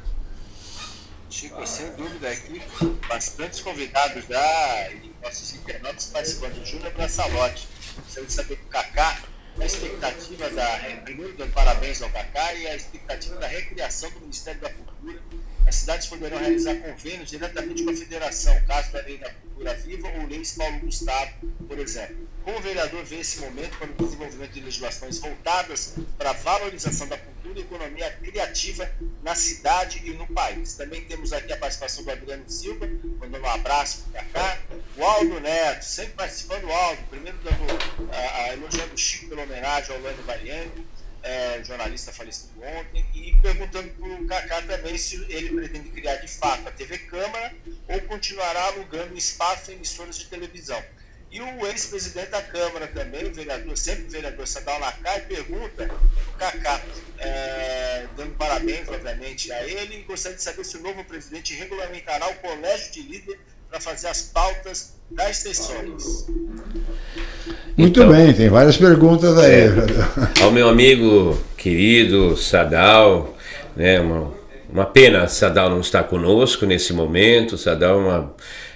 Chico, sem dúvida aqui, bastantes convidados já e nossos internautas participando. Júnior Braçalotti, você saber que o Kaká a expectativa da. É, primeiro, dando parabéns ao Cacá e a expectativa da recriação do Ministério da Cultura. As cidades poderão realizar convênios diretamente com a federação, caso da Lei da Cultura Viva ou Leis Paulo Gustavo, por exemplo. Como o vereador vê esse momento para o desenvolvimento de legislações voltadas para a valorização da cultura e economia criativa na cidade e no país. Também temos aqui a participação do Adriano Silva, mandando um abraço para cá. O Aldo Neto, sempre participando, o Aldo, primeiro dando, a, a, elogiando o Chico pela homenagem ao Lando Mariani, é, jornalista falecido ontem, e perguntando para o Cacá também se ele pretende criar de fato a TV Câmara ou continuará alugando espaço em emissoras de televisão. E o ex-presidente da Câmara também, o vereador, sempre o vereador Sadal Lacai, pergunta o Cacá, é, dando parabéns, obviamente, a ele, e gostaria de saber se o novo presidente regulamentará o colégio de líder para fazer as pautas das sessões. Muito então, bem, tem várias perguntas aí. É, ao meu amigo querido Sadal, né, uma, uma pena Sadal não estar conosco nesse momento. Sadal é, uma,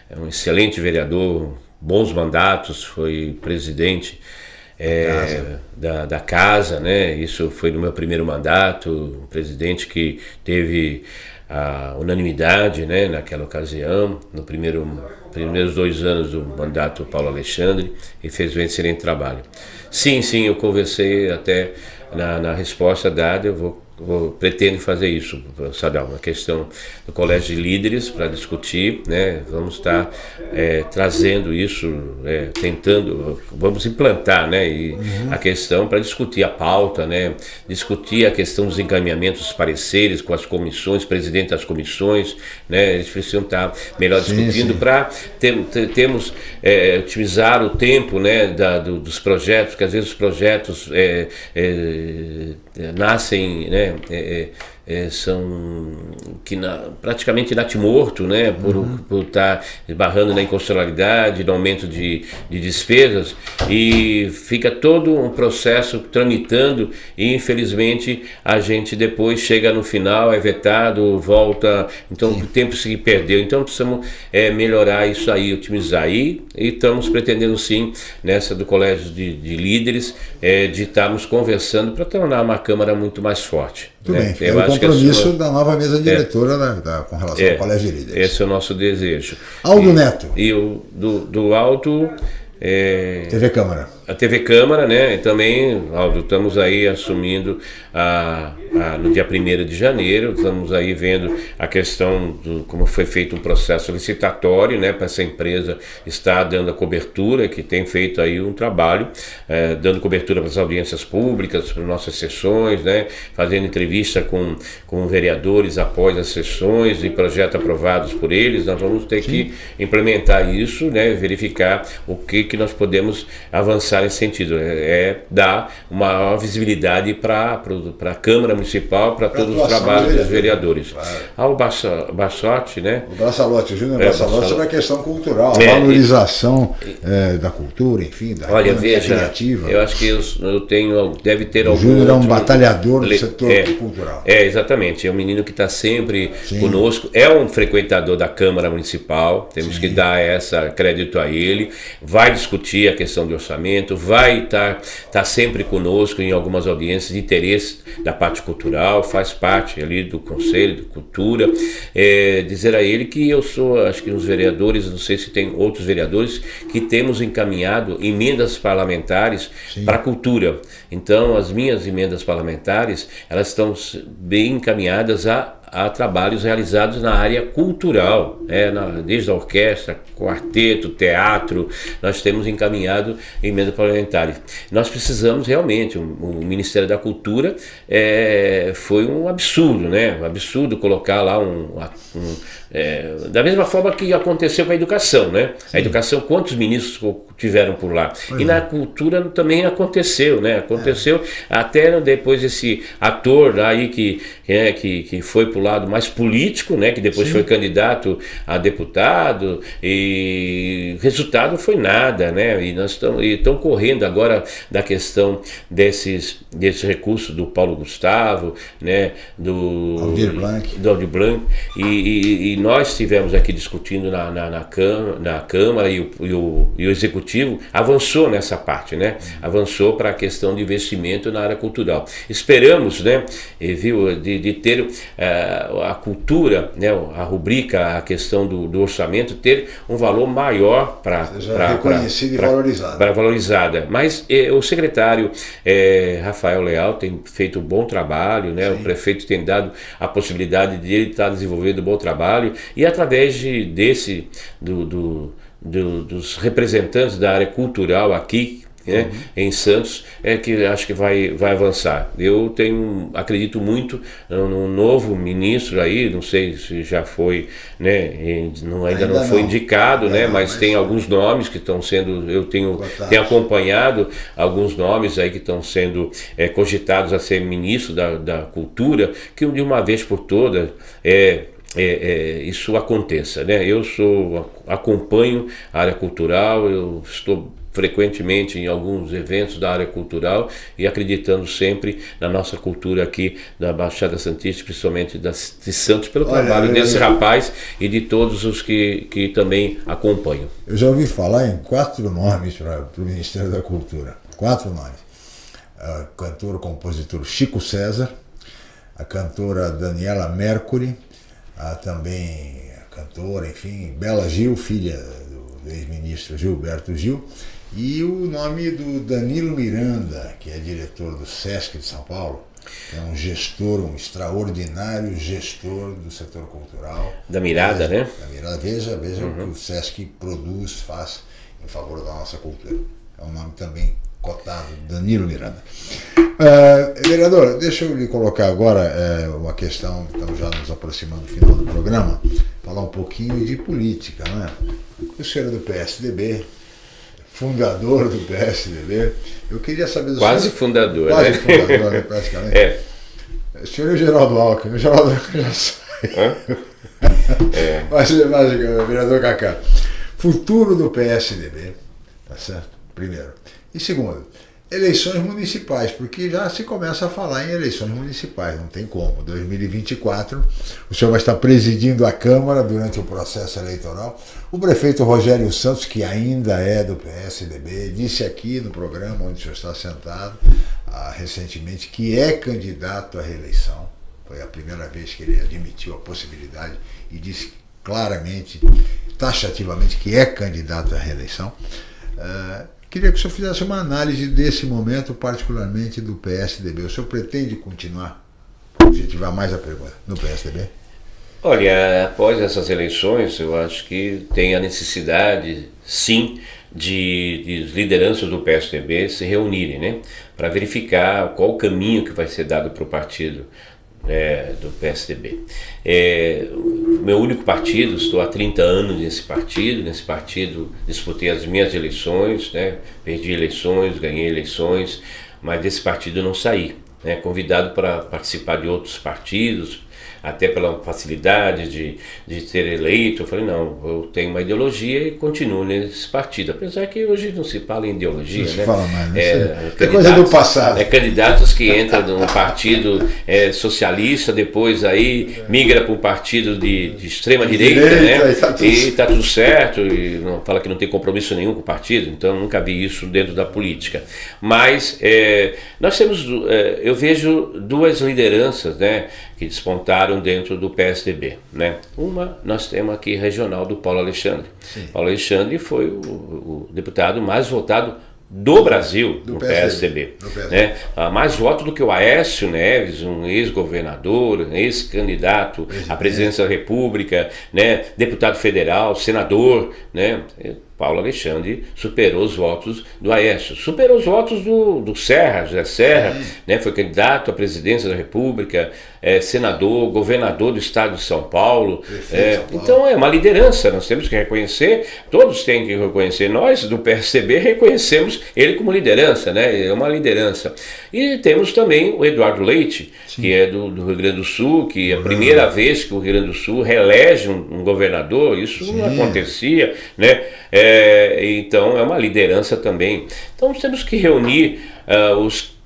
é um excelente vereador bons mandatos, foi presidente é, casa. Da, da casa, né? Isso foi no meu primeiro mandato, um presidente que teve a unanimidade, né? Naquela ocasião, no primeiro primeiros dois anos do mandato Paulo Alexandre e fez um excelente trabalho. Sim, sim, eu conversei até na, na resposta dada, eu vou pretendo fazer isso, Sadal, uma questão do colégio de líderes para discutir, né? Vamos estar é, trazendo isso, é, tentando, vamos implantar, né? E uhum. a questão para discutir a pauta, né? Discutir a questão dos encaminhamentos dos pareceres com as comissões, presidente das comissões, né? Eles precisam estar melhor sim, discutindo para ter, ter, termos é, otimizar o tempo, né? Da, do, dos projetos, porque às vezes os projetos é, é, nascem, né? É, são que na, praticamente natimorto, né, por, uhum. estar tá esbarrando na inconstitucionalidade, no aumento de, de despesas, e fica todo um processo tramitando e infelizmente a gente depois chega no final, é vetado, volta, então Sim. o tempo se perdeu. Então precisamos é, melhorar isso aí, otimizar. E, e estamos pretendendo sim, nessa do Colégio de, de Líderes, é, de estarmos conversando para tornar uma Câmara muito mais forte. Tudo né? bem, é o compromisso sua... da nova mesa é. diretora é, da, da, com relação é, ao Colégio de Líderes. Esse é o nosso desejo. Aldo e, Neto. E o do, do Alto... É, TV Câmara. A TV Câmara, né? E também, Aldo, estamos aí assumindo a, a, no dia 1 de janeiro, estamos aí vendo a questão do como foi feito um processo licitatório, né? Para essa empresa estar dando a cobertura, que tem feito aí um trabalho, é, dando cobertura para as audiências públicas, para nossas sessões, né? Fazendo entrevista com, com vereadores após as sessões e projetos aprovados por eles. Nós vamos ter Sim. que implementar isso, né? Verificar o que, que nós podemos avançar nesse sentido, é, é dar uma visibilidade para a Câmara Municipal, para todos os trabalhos dos vereadores. Claro. Ao Baixote, né? O Braçalote, o Júnior é, Braçalote sobre a questão cultural, a é, valorização é, da cultura, enfim, da olha, veja, criativa. Eu acho que eu, eu tenho, deve ter o algum. Júnior é um batalhador do setor é, cultural. É, exatamente. É um menino que está sempre Sim. conosco, é um frequentador da Câmara Municipal, temos Sim. que dar essa crédito a ele, vai discutir a questão de orçamento vai estar tá, tá sempre conosco em algumas audiências de interesse da parte cultural, faz parte ali do Conselho de Cultura. É, dizer a ele que eu sou, acho que uns vereadores, não sei se tem outros vereadores, que temos encaminhado emendas parlamentares para a cultura. Então, as minhas emendas parlamentares, elas estão bem encaminhadas a a, trabalhos realizados na área cultural, é, na, desde a orquestra, quarteto, teatro, nós temos encaminhado emenda parlamentares. Nós precisamos realmente, o, o Ministério da Cultura é, foi um absurdo, né? Um absurdo colocar lá um, um é, da mesma forma que aconteceu com a educação, né? Sim. A educação, quantos ministros tiveram por lá? Pois e é. na cultura também aconteceu, né? Aconteceu é. até depois esse ator aí que, é, que, que foi para o lado mais político, né? Que depois Sim. foi candidato a deputado e resultado foi nada, né? E nós estamos correndo agora da questão desses, desses recursos do Paulo Gustavo, né? Do Aldir Blanc, do Aldir Blanc e, e, e nós estivemos aqui discutindo na, na, na, Câmara, na Câmara e o, e, o, e o Executivo avançou nessa parte, né? Avançou para a questão de investimento na área cultural. Esperamos, né, viu, de, de ter uh, a cultura, né, a rubrica, a questão do, do orçamento, ter um valor maior para reconhecida pra, e valorizada. Para valorizada. Mas eh, o secretário eh, Rafael Leal tem feito um bom trabalho, né? Sim. O prefeito tem dado a possibilidade de ele estar desenvolvendo um bom trabalho e através de, desse, do, do, do, dos representantes da área cultural aqui, né, uhum. em Santos, é que acho que vai, vai avançar. Eu tenho, acredito muito no novo ministro aí, não sei se já foi, né, não, ainda, ainda, não foi indicado, é, né, mas, mas tem alguns nomes que estão sendo, eu tenho, tenho acompanhado alguns nomes aí que estão sendo é, cogitados a ser ministro da, da cultura, que de uma vez por todas é é, é, isso aconteça. Né? Eu sou acompanho a área cultural, eu estou frequentemente em alguns eventos da área cultural e acreditando sempre na nossa cultura aqui da Baixada Santista, principalmente das, de Santos, pelo Olha, trabalho eu, desse eu, rapaz e de todos os que, que também acompanham. Eu já ouvi falar em quatro nomes para o Ministério da Cultura. Quatro nomes. A cantora compositor Chico César, a cantora Daniela Mercury, a também a cantora, enfim, Bela Gil, filha do, ex-ministro Gilberto Gil, e o nome do Danilo Miranda, que é diretor do SESC de São Paulo, é um gestor, um extraordinário gestor do setor cultural. Da Mirada, veja, né? Da Mirada. Veja, veja uhum. o que o SESC produz, faz em favor da nossa cultura. É um nome também cotado, Danilo Miranda. Uh, vereador, deixa eu lhe colocar agora uh, uma questão, estamos já nos aproximando do final do programa, falar um pouquinho de política. Né? O senhor é do PSDB, fundador do PSDB, eu queria saber... Do quase senhor, fundador, Quase né? fundador, né, praticamente. É. O senhor é o Geraldo Alckmin, o Geraldo Alckmin já sai. É. mas, mas, vereador Cacá, futuro do PSDB, tá certo? Primeiro. E segundo, eleições municipais, porque já se começa a falar em eleições municipais, não tem como. 2024, o senhor vai estar presidindo a Câmara durante o processo eleitoral. O prefeito Rogério Santos, que ainda é do PSDB, disse aqui no programa onde o senhor está sentado ah, recentemente que é candidato à reeleição. Foi a primeira vez que ele admitiu a possibilidade e disse claramente, taxativamente, que é candidato à reeleição. Ah, Queria que o senhor fizesse uma análise desse momento, particularmente do PSDB. O senhor pretende continuar, se tiver mais a pergunta, no PSDB? Olha, após essas eleições, eu acho que tem a necessidade, sim, de, de lideranças do PSDB se reunirem, né? Para verificar qual o caminho que vai ser dado para o partido é, do PSDB. É, meu único partido, estou há 30 anos nesse partido, nesse partido disputei as minhas eleições, né, perdi eleições, ganhei eleições, mas desse partido não saí. Né, convidado para participar de outros partidos, até pela facilidade de, de ter eleito, eu falei, não, eu tenho uma ideologia e continuo nesse partido. Apesar que hoje não se fala em ideologia, não né? Se fala mais, né? É, é coisa do passado. É, candidatos que entram num partido é, socialista, depois aí migra para um partido de, de extrema direita, direita, né? E tá, tudo... e tá tudo certo, e não, fala que não tem compromisso nenhum com o partido, então nunca vi isso dentro da política. Mas é, nós temos, é, eu vejo duas lideranças, né? que despontaram dentro do PSDB. Né? Uma nós temos aqui regional do Paulo Alexandre. Sim. Paulo Alexandre foi o, o, deputado mais votado do Brasil Do no PSDB. PSDB. Né? Ah, mais voto do que o Aécio Neves, um ex-governador, um ex-candidato à presidência da República, né? deputado federal, senador, né? Paulo Alexandre superou os votos do Aécio, superou os votos do, do Serra, José Serra, né? foi candidato à presidência da República, é, senador, governador do estado de São Paulo. É, São Paulo. então é uma liderança, nós temos que reconhecer, todos têm que reconhecer, nós do PSDB reconhecemos ele como liderança, né? é uma liderança. E temos também o Eduardo Leite, que é do, do Rio Grande do Sul, que é a primeira vez que o Rio Grande do Sul reelege um, um governador, isso não acontecia, né? É, então é uma liderança também. Então temos que reunir ah, os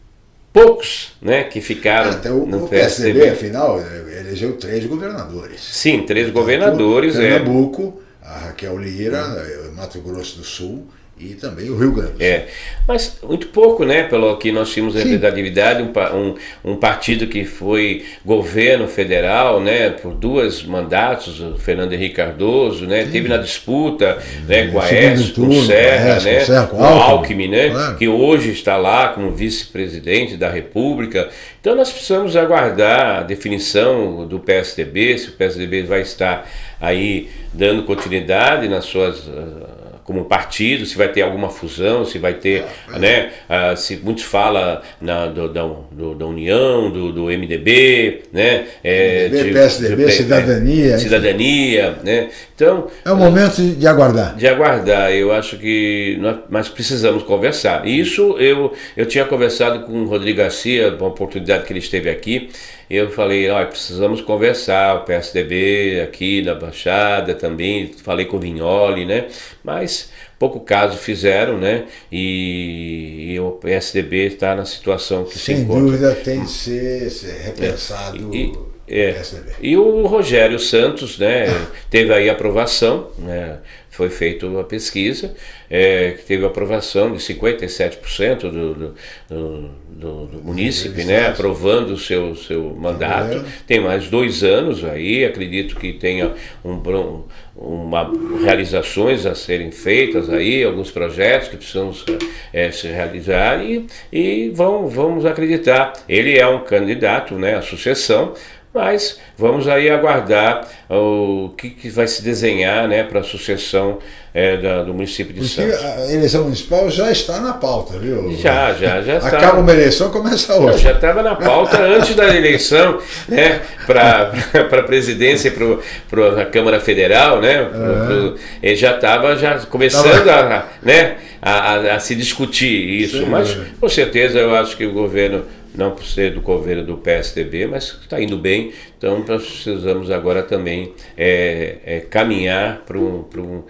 poucos né, que ficaram Até o, no o PSDB, PSDB. afinal, elegeu três governadores. Sim, três governadores. é. Pernambuco, a Raquel Lira, eh, Mato Grosso do Sul e também o Rio Grande. É, mas muito pouco, né? Pelo que nós tínhamos representatividade, um, um, um partido que foi governo federal, né? Por duas mandatos, o Fernando Henrique Cardoso, né? Teve na disputa, né? Com a Aécio, com Serra, né? com Serra, com o Alckmin. Alckmin, né? Claro. Que hoje está lá como vice-presidente da República. Então nós precisamos aguardar a definição do PSDB, se o PSDB vai estar aí dando continuidade nas suas ah, como partido, se vai ter alguma fusão, se vai ter, né, ah, se muitos falam na, do, da, do- da União, do, do MDB, né, é, MDB, PSDB, Cidadania, enfim. cidadania, né, então É o momento de aguardar. de aguardar. Eu acho que nós, mas precisamos conversar. Isso eu, eu tinha conversado com o Rodrigo Garcia, uma oportunidade que ele esteve aqui. Eu falei, olha, precisamos conversar, o PSDB aqui da Baixada também, falei com o Vignoli, né? Mas pouco caso fizeram, né? E, e o PSDB está na situação que se Sem encontra. dúvida tem de ser, ser repensado E- o é. E o Rogério Santos, né, teve aí aprovação, né, foi feita uma pesquisa, é, que teve aprovação de 57% do, do, do, do, do munícipe, né, aprovando o seu, seu mandato. Governo. Tem mais dois anos aí, acredito que tenha um, bron- uma realizações a serem feitas aí, alguns projetos que precisamos eh, se realizar e, e vão, vamos acreditar. Ele é um candidato né, à sucessão, mas vamos aí aguardar o que, que vai se desenhar né, para a sucessão eh, da- do município de Porque Santos. a eleição municipal já está na pauta, viu? Já, já, já está. Acaba uma eleição, começa Não, outra. já estava na pauta antes da eleição, né, para a presidência e para a Câmara Federal, né, pro- pro- ele já estava já começando a, né, a, a- a se discutir isso, Sim, mas é. com certeza eu acho que o governo, não por ser do governo do PSDB, mas está indo bem, então nós precisamos agora também é, é, caminhar para um...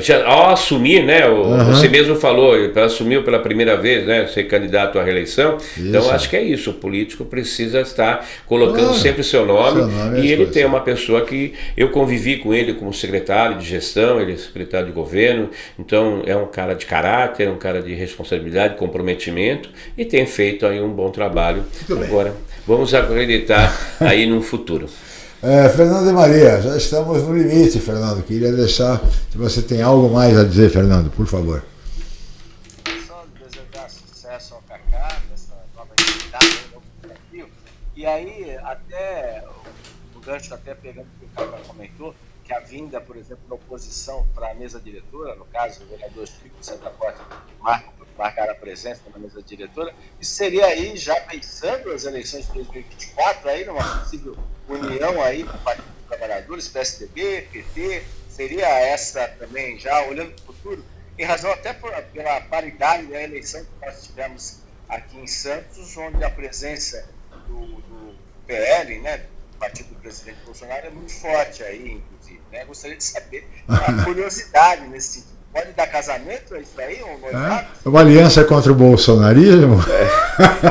já, ao assumir, né? o- Aham. Você mesmo falou, assumiu pela primeira vez, né? Ser candidato à reeleição. Então Isso. acho que é isso. O político precisa estar colocando Claro. sempre seu nome. Seu nome e ele tem uma pessoa que eu convivi com ele como secretário de gestão, ele é secretário de governo. Então é um cara de caráter, um cara de responsabilidade, comprometimento e tem feito aí um bom trabalho. Muito bem. Agora vamos acreditar aí no futuro. É, Fernando e Maria, já estamos no limite, Fernando. Queria deixar, se você tem algo mais a dizer, Fernando, por favor. Só desejar sucesso ao Kaká, nessa nova atividade, um novo desafio. E aí, até o, gancho, até pegando o que o Kaká comentou, que a vinda, por exemplo, da oposição para a mesa diretora, no caso, o vereador Chico de Santa Porta marca, marcar a presença na mesa diretora, isso seria aí, já pensando as eleições de 2024, aí numa possível união aí com o Partido dos Trabalhadores, PSDB, PT, seria essa também, já olhando para o futuro, em razão até por, pela paridade da eleição que nós tivemos aqui em Santos, onde a presença do, do PL, né, do partido do presidente Bolsonaro, é muito forte aí, inclusive. Né? Gostaria de saber a curiosidade nesse sentido. Pode dar casamento, é isso aí? Um noivado? É uma aliança contra o bolsonarismo?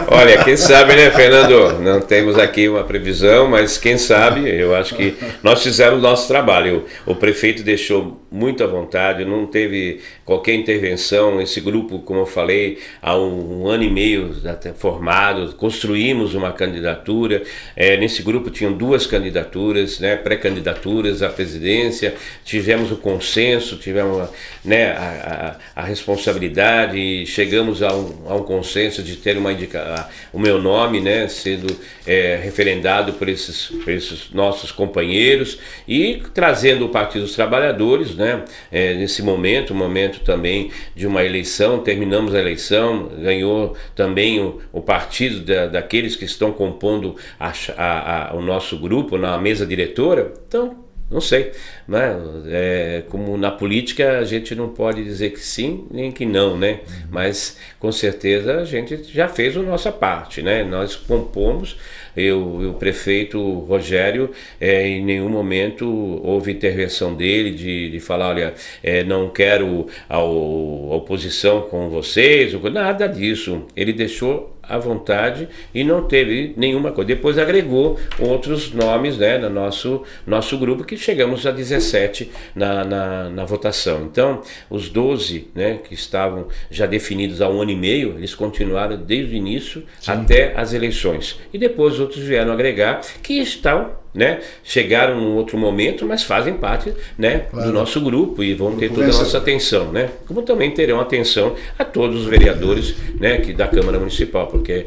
Olha, quem sabe, né, Fernando? Não temos aqui uma previsão, mas quem sabe, eu acho que nós fizemos o nosso trabalho. O prefeito deixou muito à vontade, não teve qualquer intervenção. Esse grupo, como eu falei, há um, um ano e meio até formado, construímos uma candidatura. É, nesse grupo tinham duas candidaturas, né, pré-candidaturas à presidência. Tivemos o consenso, tivemos, né, a, a, a responsabilidade e chegamos a um, a um, consenso de ter uma indica, o meu nome né, sendo é, referendado por esses, por esses nossos companheiros e trazendo o Partido dos Trabalhadores né, é, nesse momento, um momento também de uma eleição, terminamos a eleição, ganhou também o, o partido da, daqueles que estão compondo a, a, o nosso grupo na mesa diretora, então não sei, né? É, como na política a gente não pode dizer que sim nem que não, né? Uhum. Mas com certeza a gente já fez a nossa parte, né? Nós compomos, eu, o prefeito Rogério, é, em nenhum momento houve intervenção dele de, de falar, olha, é, não quero a, a oposição com vocês, nada disso. Ele deixou à vontade e não teve nenhuma coisa. Depois agregou outros nomes né, no nosso, nosso grupo, que chegamos a 17 na, na, na votação. Então, os 12 né, que estavam já definidos há um ano e meio, eles continuaram desde o início Sim. até as eleições. E depois outros vieram agregar, que estão né? Chegaram num outro momento, mas fazem parte né, claro. do nosso grupo e vão ter toda a nossa atenção, né? Como também terão atenção a todos os vereadores né, que, da Câmara Municipal, porque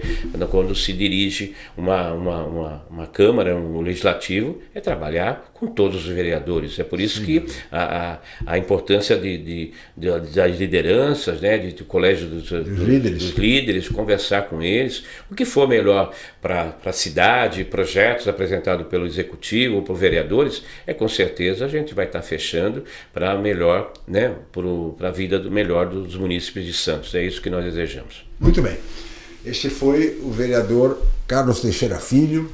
quando se dirige uma, uma, uma, uma Câmara, um legislativo, é trabalhar com todos os vereadores. É por isso Sim. que a, a, a importância de, de, de, das lideranças, né, de, do colégio dos, dos, líderes. dos líderes, conversar com eles, o que for melhor para a cidade, projetos apresentados pelo executivo ou por vereadores, é com certeza a gente vai estar tá fechando para melhor, né, para a vida do melhor dos munícipes de Santos. É isso que nós desejamos. Muito bem. Este foi o vereador Carlos Teixeira Filho,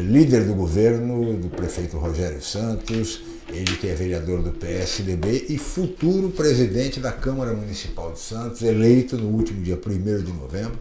líder do governo do prefeito Rogério Santos, ele que é vereador do PSDB e futuro presidente da Câmara Municipal de Santos, eleito no último dia 1 de novembro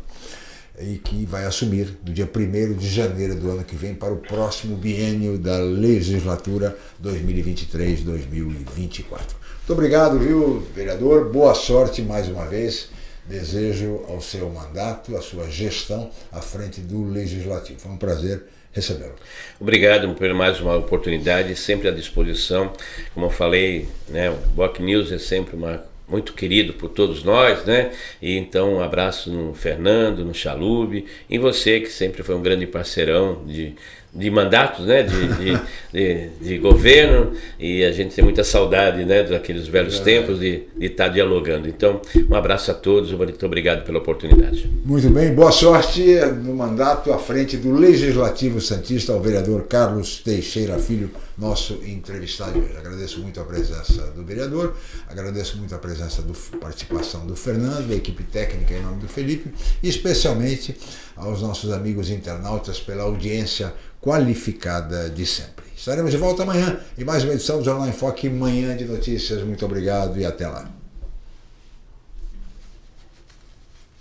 e que vai assumir no dia 1 de janeiro do ano que vem para o próximo biênio da legislatura 2023-2024. Muito obrigado, viu, vereador? Boa sorte mais uma vez. Desejo ao seu mandato, à sua gestão à frente do Legislativo. Foi um prazer recebê-lo. Obrigado por mais uma oportunidade, sempre à disposição. Como eu falei, né, o Boc News é sempre uma muito querido por todos nós, né? E então um abraço no Fernando, no Chalube, e você que sempre foi um grande parceirão de de mandatos, né, de, de, de, de, governo, e a gente tem muita saudade né, daqueles velhos tempos de, de estar dialogando. Então, um abraço a todos, muito obrigado pela oportunidade. Muito bem, boa sorte no mandato à frente do Legislativo Santista, ao vereador Carlos Teixeira Filho, nosso entrevistado hoje. Agradeço muito a presença do vereador, agradeço muito a presença do participação do Fernando, da equipe técnica em nome do Felipe, e especialmente aos nossos amigos internautas pela audiência qualificada de sempre. Estaremos de volta amanhã em mais uma edição do Jornal em Foque, Manhã de Notícias. Muito obrigado e até lá.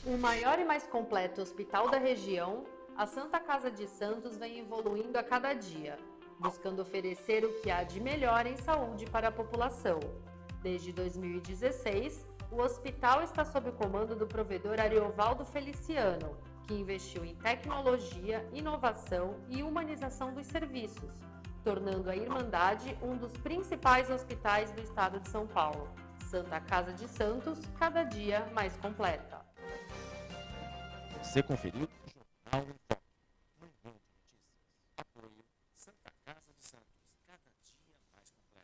O maior e mais completo hospital da região, a Santa Casa de Santos vem evoluindo a cada dia, buscando oferecer o que há de melhor em saúde para a população. Desde 2016, o hospital está sob o comando do provedor Ariovaldo Feliciano, que investiu em tecnologia, inovação e humanização dos serviços, tornando a Irmandade um dos principais hospitais do estado de São Paulo. Santa Casa de Santos, cada dia mais completa. Você conferiu o Jornal em Foco.